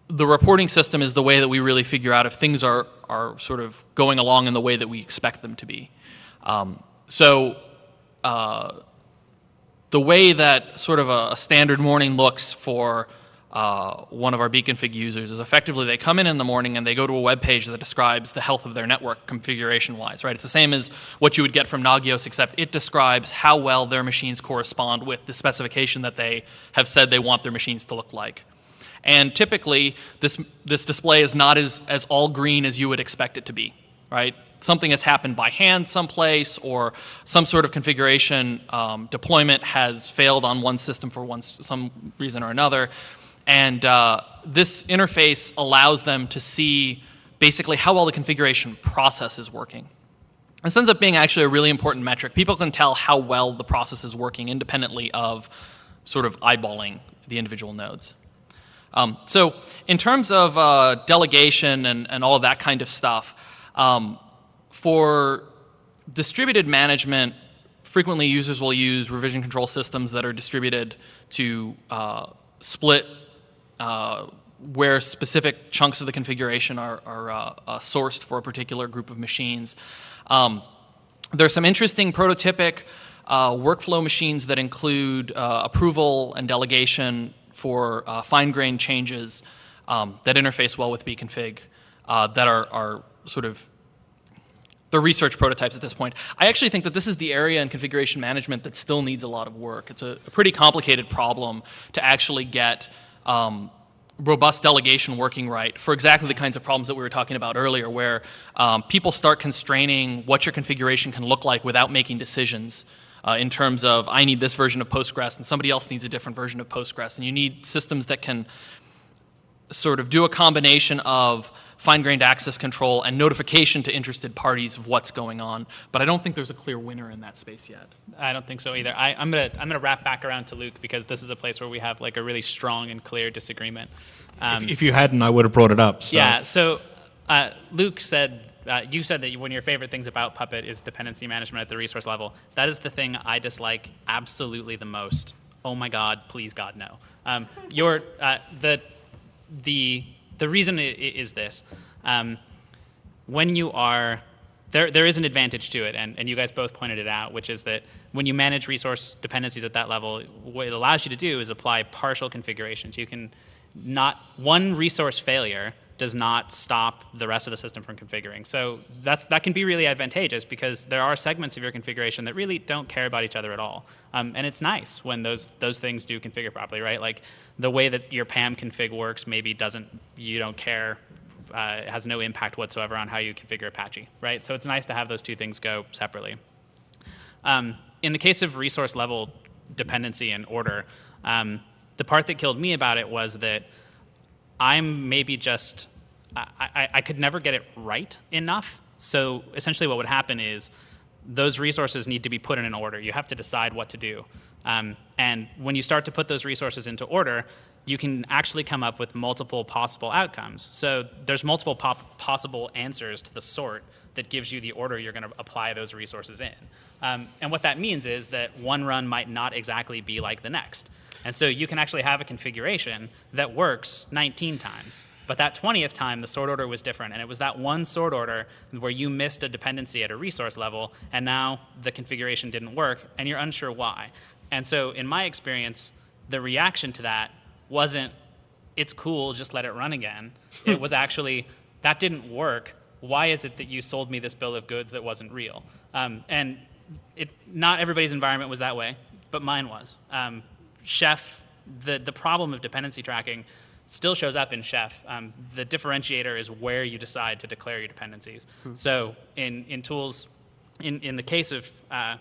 the reporting system is the way that we really figure out if things are, are sort of going along in the way that we expect them to be. Um, so uh, the way that sort of a, a standard morning looks for uh, one of our Bcfg users is effectively they come in in the morning and they go to a web page that describes the health of their network configuration wise, right? It's the same as what you would get from Nagios, except it describes how well their machines correspond with the specification that they have said they want their machines to look like. And typically, this, this display is not as, as all green as you would expect it to be, right? Something has happened by hand someplace, or some sort of configuration um, deployment has failed on one system for one, some reason or another. And uh, this interface allows them to see basically how well the configuration process is working. This ends up being actually a really important metric. People can tell how well the process is working independently of sort of eyeballing the individual nodes. Um, so in terms of uh, delegation and, and all of that kind of stuff, um, for distributed management, frequently users will use revision control systems that are distributed to uh, split uh, where specific chunks of the configuration are, are uh, uh, sourced for a particular group of machines. Um, there's some interesting prototypic uh, workflow machines that include uh, approval and delegation for uh, fine-grained changes um, that interface well with Bcfg that are, are sort of the research prototypes at this point. I actually think that this is the area in configuration management that still needs a lot of work. It's a, a pretty complicated problem to actually get um, robust delegation working right for exactly the kinds of problems that we were talking about earlier, where um, people start constraining what your configuration can look like without making decisions. Uh, in terms of, I need this version of Postgres and somebody else needs a different version of Postgres. And you need systems that can sort of do a combination of fine-grained access control and notification to interested parties of what's going on. But I don't think there's a clear winner in that space yet. I don't think so either. I, am gonna I'm gonna wrap back around to Luke because this is a place where we have like a really strong and clear disagreement. Um, if, if, you hadn't, I would have brought it up. So. Yeah. So uh, Luke said. Uh, you said that one of your favorite things about Puppet is dependency management at the resource level. That is the thing I dislike absolutely the most. Oh my God, please God, no. Um, your, uh, the, the the reason is this. Um, when you are, there, there is an advantage to it, and, and you guys both pointed it out, which is that when you manage resource dependencies at that level, what it allows you to do is apply partial configurations. You can not, one resource failure does not stop the rest of the system from configuring. So that's, that can be really advantageous because there are segments of your configuration that really don't care about each other at all. Um, and it's nice when those, those things do configure properly, right? Like the way that your PAM config works maybe doesn't, you don't care, uh, has no impact whatsoever on how you configure Apache, right? So it's nice to have those two things go separately. Um, in the case of resource level dependency and order, um, the part that killed me about it was that I'm maybe just, I, I, I could never get it right enough. So essentially what would happen is those resources need to be put in an order. You have to decide what to do. Um, and when you start to put those resources into order, you can actually come up with multiple possible outcomes. So there's multiple possible answers to the sort that gives you the order you're going to apply those resources in. Um, and what that means is that one run might not exactly be like the next. And so you can actually have a configuration that works 19 times. But that 20th time, the sort order was different. And it was that one sort order where you missed a dependency at a resource level, and now the configuration didn't work, and you're unsure why. And so, in my experience, the reaction to that wasn't, it's cool, just let it run again. it was actually, that didn't work. Why is it that you sold me this bill of goods that wasn't real? Um, and it, not everybody's environment was that way, but mine was. Um, Chef, the, the problem of dependency tracking still shows up in Chef. Um, the differentiator is where you decide to declare your dependencies. Hmm. So in, in tools, in, in the case of uh,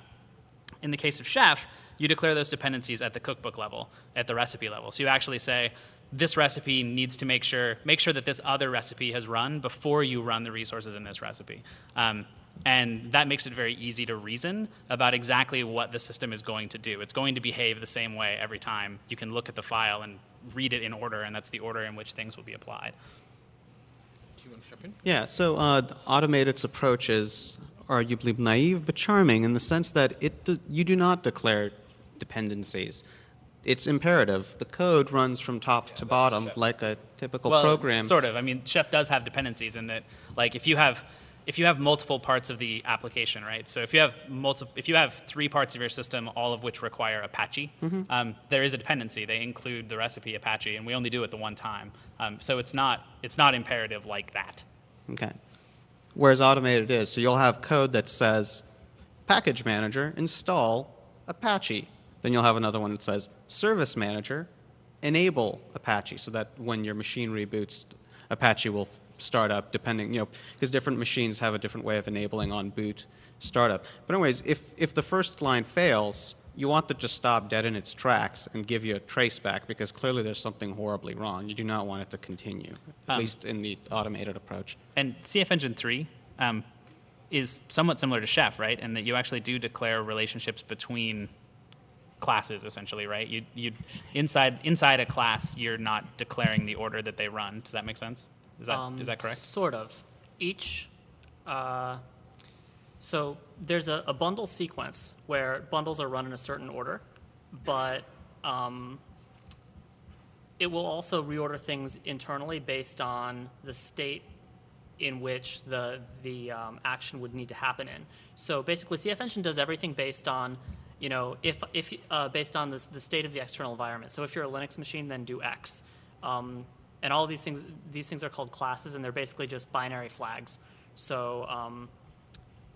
in the case of Chef, you declare those dependencies at the cookbook level, at the recipe level. So you actually say, this recipe needs to make sure make sure that this other recipe has run before you run the resources in this recipe. Um, and that makes it very easy to reason about exactly what the system is going to do. It's going to behave the same way every time. You can look at the file and read it in order, and that's the order in which things will be applied. Do you want to jump in? Yeah, so uh, AutomateIt's approach is arguably naive but charming in the sense that it do, you do not declare dependencies. It's imperative. The code runs from top yeah, to bottom like a typical well, program. Sort of. I mean, Chef does have dependencies in that, like, if you have if you have multiple parts of the application, right? So if you have multiple, if you have three parts of your system, all of which require Apache, mm-hmm. um, there is a dependency. They include the recipe Apache, and we only do it the one time. Um, so it's not it's not imperative like that. Okay. Whereas AutomateIt is, so you'll have code that says, package manager install Apache. Then you'll have another one that says service manager enable Apache, so that when your machine reboots, Apache will start up depending, you know, because different machines have a different way of enabling on boot startup. But anyways, if, if the first line fails, you want to just stop dead in its tracks and give you a traceback because clearly there's something horribly wrong. You do not want it to continue, at um, least in the automated approach. And CF Engine 3 um, is somewhat similar to Chef, right? And that you actually do declare relationships between classes essentially, right? You you inside inside a class, you're not declaring the order that they run. Does that make sense? Is that, um, is that correct? Sort of. Each, uh, so there's a, a, bundle sequence where bundles are run in a certain order, but um, it will also reorder things internally based on the state in which the, the um, action would need to happen in. So basically, CF Engine does everything based on, you know, if, if uh, based on this, the state of the external environment. So if you're a Linux machine, then do X. Um, and all these things, these things are called classes, and they're basically just binary flags. So um,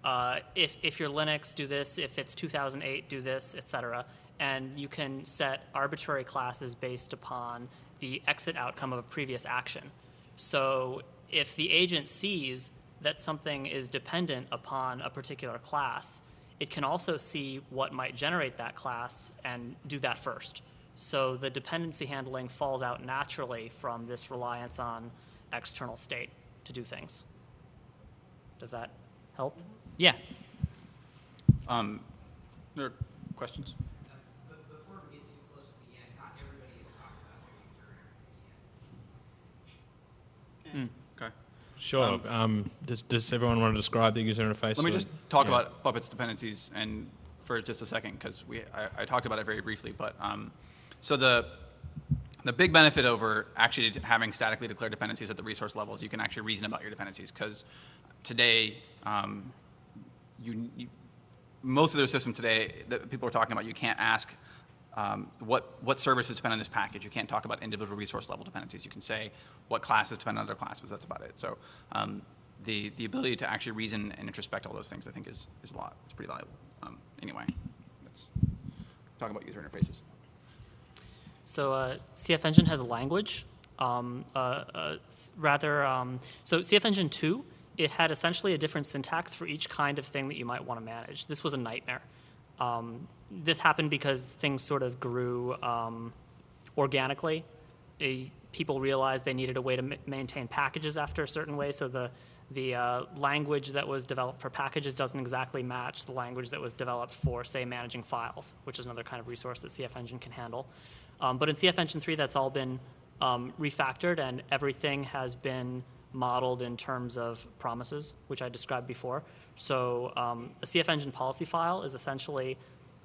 uh, if, if you're Linux, do this. If it's 2008, do this, etc. And you can set arbitrary classes based upon the exit outcome of a previous action. So if the agent sees that something is dependent upon a particular class, it can also see what might generate that class and do that first. So the dependency handling falls out naturally from this reliance on external state to do things. Does that help? Yeah. Um, there are questions? Mm. Sure. Um, um, does, does everyone want to describe the user interface? Let me just talk yeah. about Puppet's dependencies and for just a second because we I, I, talked about it very briefly, but um, so the, the big benefit over actually having statically declared dependencies at the resource level is you can actually reason about your dependencies because today, um, you, you, most of the system today that people are talking about, you can't ask um, what, what services depend on this package. You can't talk about individual resource level dependencies. You can say what classes depend on other classes. That's about it. So um, the, the ability to actually reason and introspect all those things, I think, is, is a lot. It's pretty valuable. Um, anyway, let's talk about user interfaces. So uh, CF Engine has a language. Um, uh, uh, rather, um, so CF Engine 2, it had essentially a different syntax for each kind of thing that you might want to manage. This was a nightmare. Um, this happened because things sort of grew um, organically. People realized they needed a way to maintain packages after a certain way, so the the uh, language that was developed for packages doesn't exactly match the language that was developed for, say, managing files, which is another kind of resource that CF Engine can handle. Um, but in CF Engine 3, that's all been um, refactored and everything has been modeled in terms of promises, which I described before. So um, a CF Engine policy file is essentially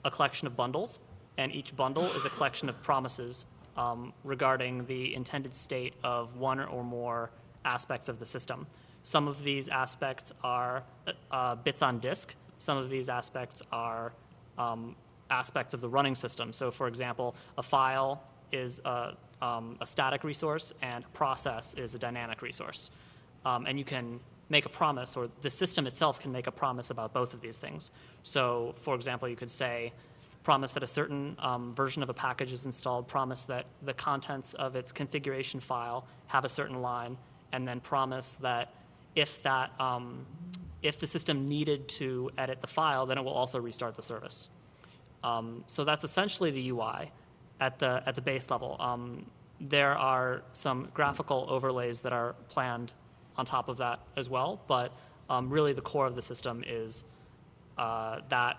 a collection of bundles, and each bundle is a collection of promises um, regarding the intended state of one or more aspects of the system. Some of these aspects are uh, bits on disk. Some of these aspects are um, aspects of the running system. So for example, a file is a, um, a static resource and process is a dynamic resource. Um, and you can make a promise, or the system itself can make a promise about both of these things. So for example, you could say, promise that a certain um, version of a package is installed, promise that the contents of its configuration file have a certain line, and then promise that if that um, if the system needed to edit the file, then it will also restart the service. Um, so that's essentially the UI at the, at the base level. Um, there are some graphical overlays that are planned on top of that as well, but um, really the core of the system is uh, that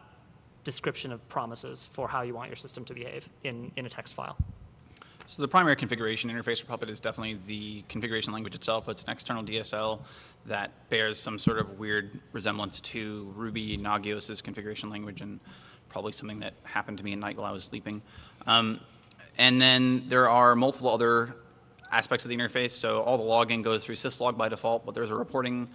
description of promises for how you want your system to behave in, in a text file. So the primary configuration interface for Puppet is definitely the configuration language itself. But it's an external DSL that bears some sort of weird resemblance to Ruby Nagios's configuration language and probably something that happened to me at night while I was sleeping. Um, and then there are multiple other aspects of the interface. So all the logging goes through syslog by default, but there's a reporting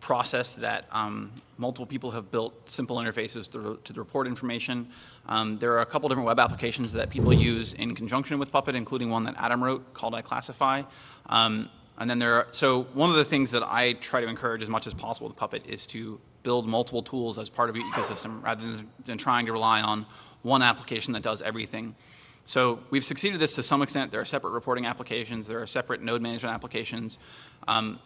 process that um, multiple people have built simple interfaces to, to the report information. Um, there are a couple different web applications that people use in conjunction with Puppet, including one that Adam wrote called iClassify. Um, and then there are, so one of the things that I try to encourage as much as possible with Puppet is to build multiple tools as part of your ecosystem rather than, than trying to rely on one application that does everything. So we've succeeded this to some extent. There are separate reporting applications. There are separate node management applications. Um,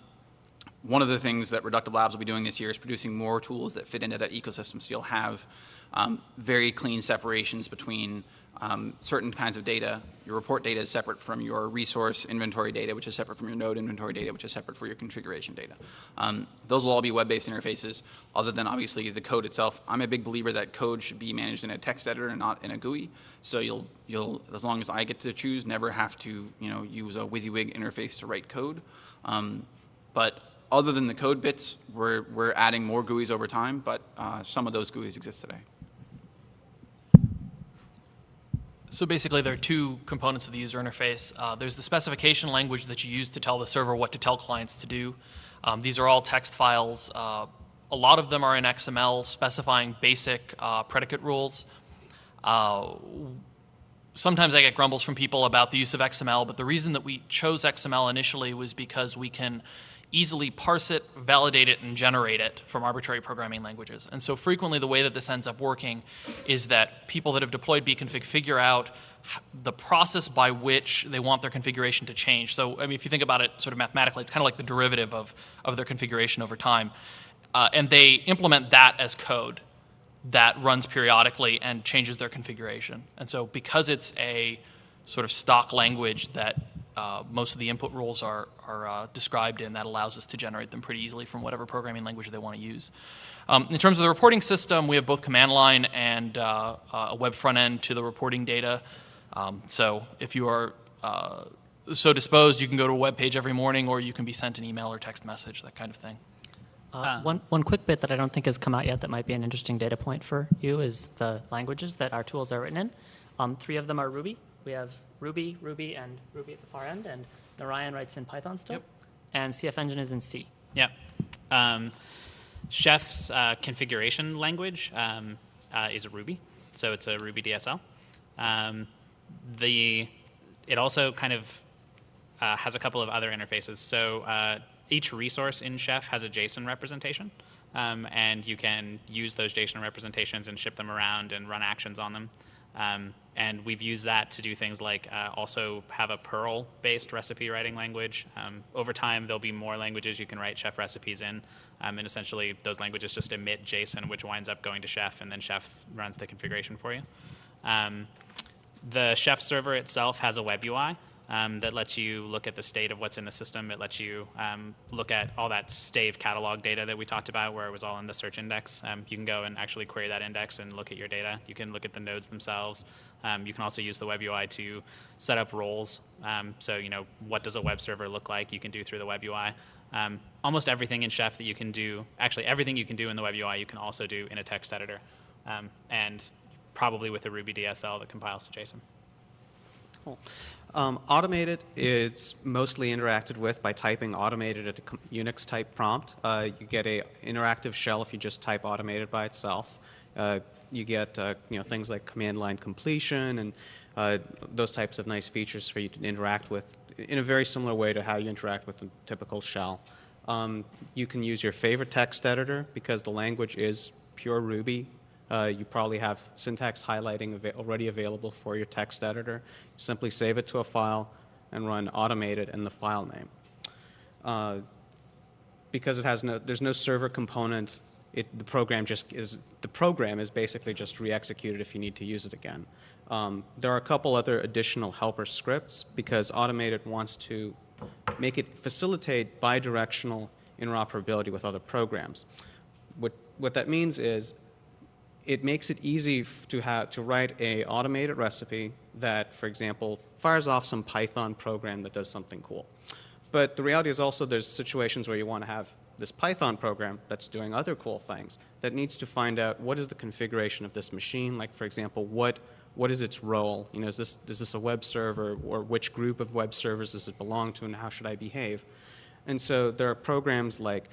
one of the things that Reductive Labs will be doing this year is producing more tools that fit into that ecosystem. So you'll have um, very clean separations between um, certain kinds of data. Your report data is separate from your resource inventory data, which is separate from your node inventory data, which is separate for your configuration data. Um, those will all be web-based interfaces, other than obviously the code itself. I'm a big believer that code should be managed in a text editor and not in a GUI. So you'll, you'll, as long as I get to choose, never have to, you know, use a WYSIWYG interface to write code. Um, but other than the code bits, we're, we're adding more GUIs over time, but uh, some of those GUIs exist today. So basically, there are two components of the user interface. Uh, there's the specification language that you use to tell the server what to tell clients to do. Um, these are all text files. Uh, a lot of them are in XML specifying basic uh, predicate rules. Uh, sometimes I get grumbles from people about the use of XML, but the reason that we chose XML initially was because we can easily parse it, validate it, and generate it from arbitrary programming languages. And so frequently the way that this ends up working is that people that have deployed Bcfg figure out the process by which they want their configuration to change. So I mean, if you think about it sort of mathematically, it's kind of like the derivative of, of their configuration over time. Uh, and they implement that as code that runs periodically and changes their configuration. And so because it's a sort of stock language that uh, most of the input rules are, are uh, described in. That allows us to generate them pretty easily from whatever programming language they want to use. Um, in terms of the reporting system, we have both command line and uh, uh a web front end to the reporting data. Um, so if you are uh, so disposed, you can go to a web page every morning or you can be sent an email or text message, that kind of thing. Uh, one, one quick bit that I don't think has come out yet that might be an interesting data point for you is the languages that our tools are written in. Um, three of them are Ruby. We have Ruby, Ruby, and Ruby at the far end, and Narayan writes in Python still, yep. and CF Engine is in C. Yeah. Um, Chef's uh, configuration language um, uh, is Ruby, so it's a Ruby DSL. Um, the it also kind of uh, has a couple of other interfaces. So uh, each resource in Chef has a JSON representation, um, and you can use those JSON representations and ship them around and run actions on them. Um, and we've used that to do things like uh, also have a Perl-based recipe writing language. Um, over time, there'll be more languages you can write Chef recipes in, um, and essentially those languages just emit JSON, which winds up going to Chef, and then Chef runs the configuration for you. Um, the Chef server itself has a web UI, um, that lets you look at the state of what's in the system. It lets you um, look at all that stave catalog data that we talked about where it was all in the search index. Um, you can go and actually query that index and look at your data. You can look at the nodes themselves. Um, you can also use the web UI to set up roles. Um, so, you know, what does a web server look like? You can do through the web UI. Um, almost everything in Chef that you can do, actually everything you can do in the web UI, you can also do in a text editor. and probably with a Ruby DSL that compiles to JSON. Cool. Um, AutomateIt is mostly interacted with by typing automateit at a Unix type prompt. Uh, you get a interactive shell if you just type automateit by itself. Uh, you get uh, you know things like command line completion and uh, those types of nice features for you to interact with in a very similar way to how you interact with a typical shell. Um, you can use your favorite text editor because the language is pure Ruby uh, you probably have syntax highlighting av already available for your text editor. Simply save it to a file and run automateit in the file name. Uh, because it has no, there's no server component it, the program just is, the program is basically just re-executed if you need to use it again. Um, there are a couple other additional helper scripts because AutomateIt wants to make it facilitate bidirectional interoperability with other programs. What, what that means is it makes it easy to, have, to write a AutomateIt recipe that, for example, fires off some Python program that does something cool. But the reality is also there's situations where you want to have this Python program that's doing other cool things that needs to find out what is the configuration of this machine, like for example, what, what is its role? You know, is this, is this a web server or which group of web servers does it belong to and how should I behave? And so there are programs like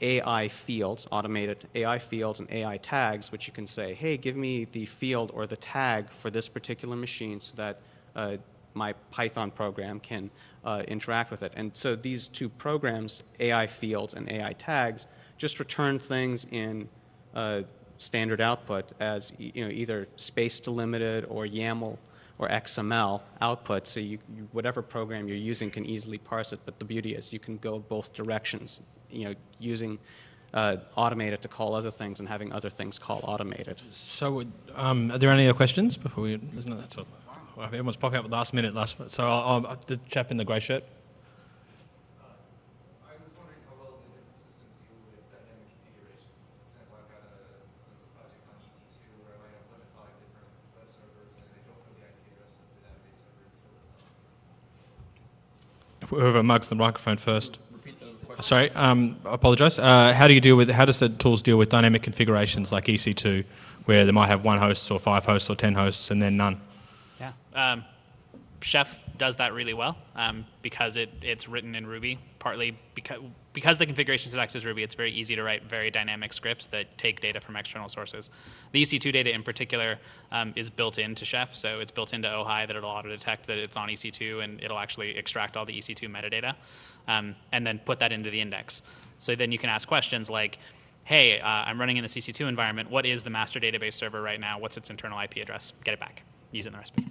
AI fields, AutomateIt AI fields and AI tags, which you can say, hey, give me the field or the tag for this particular machine so that uh, my Python program can uh, interact with it. And so these two programs, AI fields and AI tags, just return things in uh, standard output as you know, either space delimited or YAML or XML output. So you, you, whatever program you're using can easily parse it. But the beauty is you can go both directions. You know, using uh, AutomateIt to call other things and having other things call AutomateIt. So, um, are there any other questions before we? No, that's all. Well, everyone's popping up at the last minute. Last, so I'll, I'll, the chap in the grey shirt. whoever mugs the microphone first. Sorry, um, I apologise. Uh, how do you deal with? How does the tools deal with dynamic configurations like EC2, where they might have one host or five hosts or ten hosts and then none? Yeah, um, Chef does that really well um, because it, it's written in Ruby, partly because, because the configuration syntax is Ruby, it's very easy to write very dynamic scripts that take data from external sources. The EC2 data in particular um, is built into Chef, so it's built into Ohai that it'll auto-detect that it's on EC2 and it'll actually extract all the EC2 metadata um, and then put that into the index. So then you can ask questions like, hey, uh, I'm running in the EC2 environment. What is the master database server right now? What's its internal IP address? Get it back using the recipe.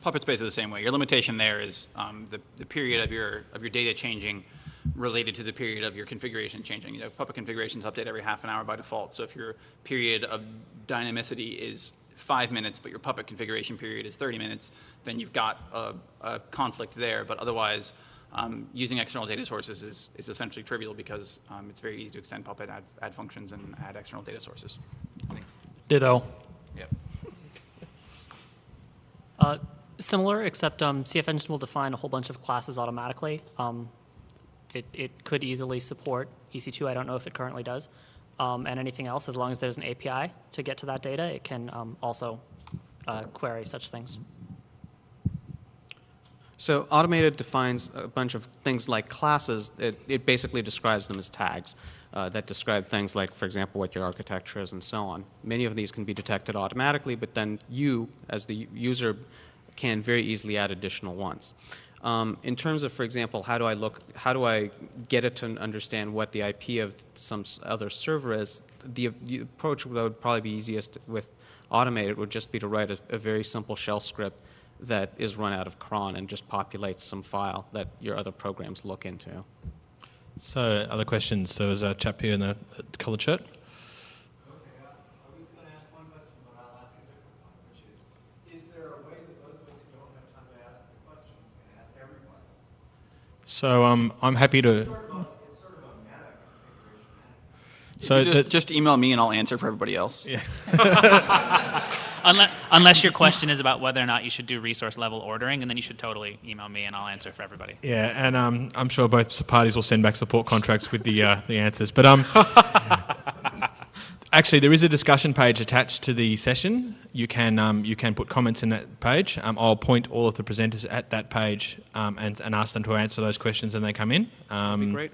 Puppet Space is the same way. Your limitation there is um, the, the period of your, of your data changing related to the period of your configuration changing. You know, Puppet configurations update every half an hour by default. So if your period of dynamicity is five minutes, but your Puppet configuration period is 30 minutes, then you've got a, a conflict there. But otherwise, um, using external data sources is, is essentially trivial because um, it's very easy to extend Puppet, add, add functions, and add external data sources. Ditto. Yep. Uh, Similar, except um, CF Engine will define a whole bunch of classes automatically. Um, it, it could easily support EC2. I don't know if it currently does. Um, and anything else, as long as there's an API to get to that data, it can um, also uh, query such things. So AutomateIt defines a bunch of things like classes. It, it basically describes them as tags uh, that describe things like, for example, what your architecture is and so on. Many of these can be detected automatically, but then you, as the user, can very easily add additional ones. Um, in terms of, for example, how do I look, how do I get it to understand what the IP of some other server is, the, the approach that would probably be easiest with AutomateIt would just be to write a, a, very simple shell script that is run out of cron and just populates some file that your other programs look into. So, other questions? So, there's a chap here in the coloured shirt. Okay. Uh I was going to ask one question but I'll ask a different one, which is is there a way that those of us who don't have time to ask the questions can ask everyone? So um, I'm happy to. So just, just, email me and I'll answer for everybody else. Yeah. unless, unless your question is about whether or not you should do resource level ordering, and then you should totally email me and I'll answer for everybody. Yeah, and um, I'm sure both parties will send back support contracts with the uh, the answers. But um, Actually, there is a discussion page attached to the session. You can um, you can put comments in that page. Um, I'll point all of the presenters at that page um, and, and ask them to answer those questions when they come in. Um, great.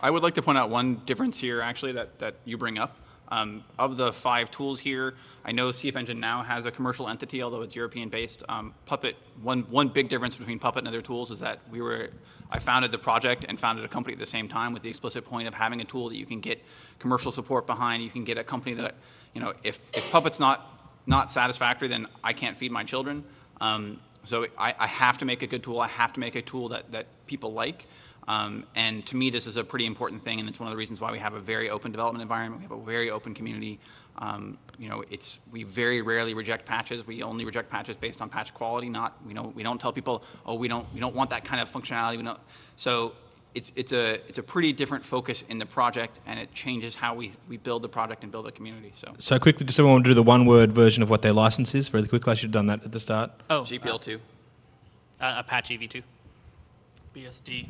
I would like to point out one difference here, actually, that, that you bring up. Um, of the five tools here, I know CF Engine now has a commercial entity, although it's European-based. Um, Puppet, one, one big difference between Puppet and other tools is that we were, I founded the project and founded a company at the same time with the explicit point of having a tool that you can get commercial support behind. You can get a company that, you know, if, if Puppet's not, not satisfactory, then I can't feed my children. Um, so I, I, have to make a good tool. I have to make a tool that, that people like. Um, and to me, this is a pretty important thing, and it's one of the reasons why we have a very open development environment. We have a very open community. Um, you know, it's we very rarely reject patches. We only reject patches based on patch quality. Not we don't we don't tell people, oh, we don't we don't want that kind of functionality. We don't. So it's it's a it's a pretty different focus in the project, and it changes how we, we build the project and build a community. So So quickly, does someone want to do the one-word version of what their license is? Really quickly, I should have done that at the start. Oh, GPL two. uh, Apache v2. BSD.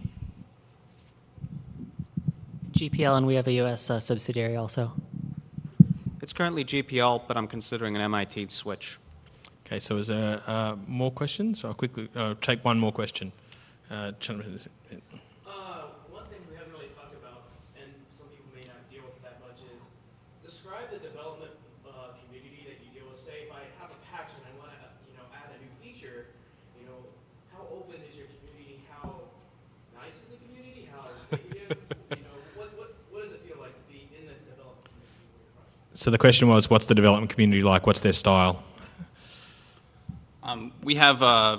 GPL, and we have a U.S. uh, subsidiary also. It's currently GPL, but I'm considering an MIT switch. Okay, so is there uh, more questions? I'll quickly uh, take one more question. Uh, Uh, one thing we haven't really talked about, and some people may not deal with that much, is describe the development uh, community that you deal with. Say, if I have a patch and I want to, you know, add a new feature, you know, how open is your community? How nice is the community? How negative? you know, what, what, what does it feel like to be in the development community with your project? So the question was, what's the development community like? What's their style? Um, we have uh,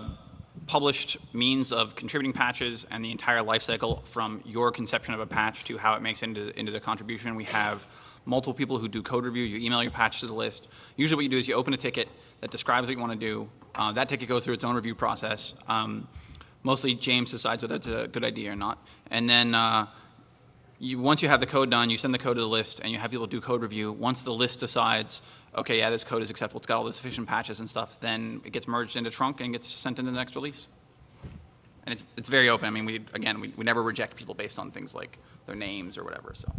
published means of contributing patches and the entire lifecycle from your conception of a patch to how it makes into, into the contribution. We have multiple people who do code review. You email your patch to the list. Usually what you do is you open a ticket that describes what you want to do. Uh, that ticket goes through its own review process. Um, mostly James decides whether it's a good idea or not. And then uh, you, once you have the code done, you send the code to the list and you have people do code review. Once the list decides, okay, yeah, this code is acceptable, it's got all the sufficient patches and stuff, then it gets merged into trunk and gets sent into the next release. And it's, it's very open. I mean, we, again, we, we never reject people based on things like their names or whatever, so.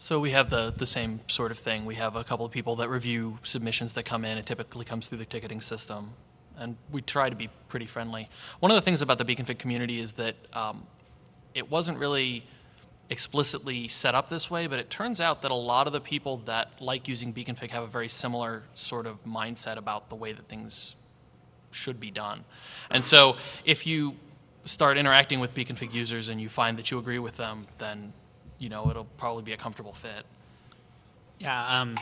So we have the, the same sort of thing. We have a couple of people that review submissions that come in. It typically comes through the ticketing system. And we try to be pretty friendly. One of the things about the Bcfg community is that um, it wasn't really explicitly set up this way, but it turns out that a lot of the people that like using Bcfg have a very similar sort of mindset about the way that things should be done. And so if you start interacting with Bcfg users and you find that you agree with them, then you know it'll probably be a comfortable fit. Yeah, um,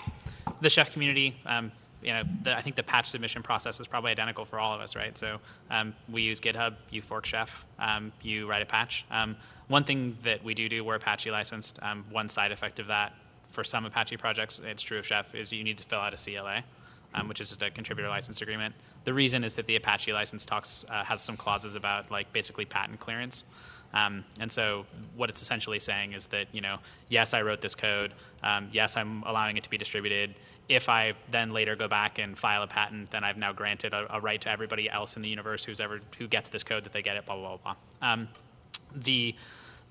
the chef community, um, you know, the, I think the patch submission process is probably identical for all of us, right? So um, we use GitHub, you fork chef, um, you write a patch. Um, one thing that we do do, we're Apache licensed. Um, one side effect of that for some Apache projects, it's true of Chef, is you need to fill out a CLA, um, which is just a contributor license agreement. The reason is that the Apache license talks uh, has some clauses about like basically patent clearance. Um, and so what it's essentially saying is that, you know, yes, I wrote this code. Um, yes, I'm allowing it to be distributed. If I then later go back and file a patent, then I've now granted a, a right to everybody else in the universe who's ever who gets this code that they get it. Blah blah blah. blah. Um, the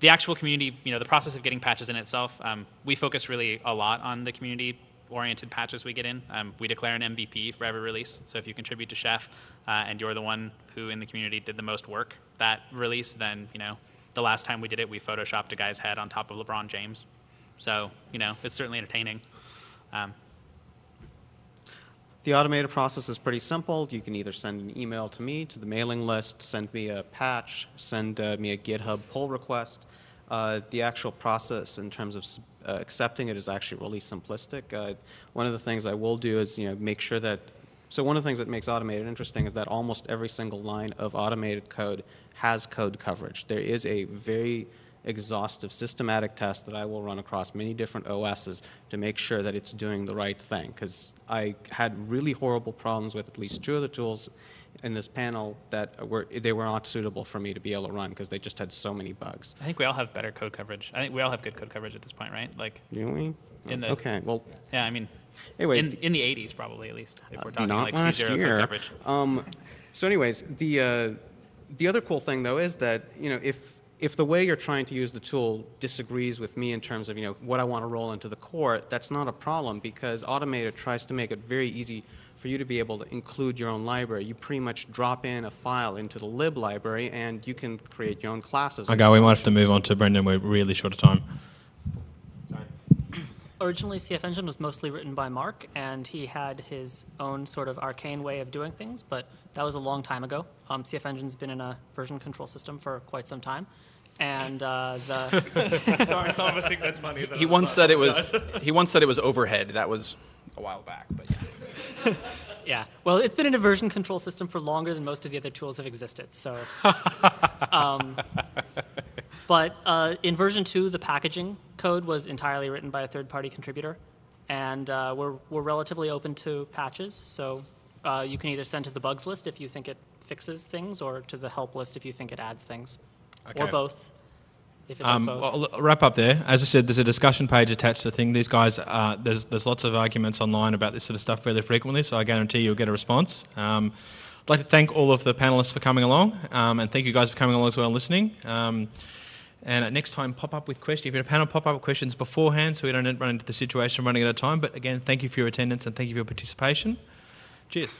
the actual community, you know, the process of getting patches in itself, um, we focus really a lot on the community oriented patches we get in. Um, we declare an MVP for every release. So if you contribute to Chef uh, and you're the one who in the community did the most work that release, then, you know, the last time we did it, we photoshopped a guy's head on top of LeBron James. So, you know, it's certainly entertaining. Um, The AutomateIt process is pretty simple. You can either send an email to me, to the mailing list, send me a patch, send uh, me a GitHub pull request. Uh, the actual process in terms of uh, accepting it is actually really simplistic. Uh, one of the things I will do is you know make sure that so one of the things that makes AutomateIt interesting is that almost every single line of AutomateIt code has code coverage. There is a very exhaustive systematic test that I will run across many different OSs to make sure that it's doing the right thing. Because I had really horrible problems with at least two of the tools in this panel that were they were not suitable for me to be able to run because they just had so many bugs. I think we all have better code coverage. I think we all have good code coverage at this point, right? Like, Do we? In the- okay, well, yeah, I mean, Anyway, in, in the 80s probably at least, if we're talking not like last C0 year. code coverage. Um, so, anyways, the uh, the other cool thing though is that you know if if the way you're trying to use the tool disagrees with me in terms of you know what I want to roll into the core, that's not a problem because AutomateIt tries to make it very easy for you to be able to include your own library. You pretty much drop in a file into the lib library and you can create your own classes. Okay, we might have to move on to Brendan. We're really short of time. Originally, CF Engine was mostly written by Mark, and he had his own sort of arcane way of doing things, but that was a long time ago. Um, CF Engine's been in a version control system for quite some time, and uh, the Sorry, some of us think that's funny. He once said it was, he once said it was overhead. That was a while back, but yeah. Yeah. Well, it's been in a version control system for longer than most of the other tools have existed. So, um, but uh, in version two, the packaging code was entirely written by a third-party contributor, and uh, we're we're relatively open to patches. So uh, you can either send to the bugs list if you think it fixes things, or to the help list if you think it adds things, or both. If it Um, both. well, I'll wrap up there. As I said, there's a discussion page attached to the thing. These guys, uh, there's there's lots of arguments online about this sort of stuff fairly frequently, so I guarantee you'll get a response. Um, I'd like to thank all of the panelists for coming along, um, and thank you guys for coming along as well and listening. And next time, pop up with questions. If you're a panel, pop up with questions beforehand so we don't run into the situation running out of time. But again, thank you for your attendance and thank you for your participation. Cheers.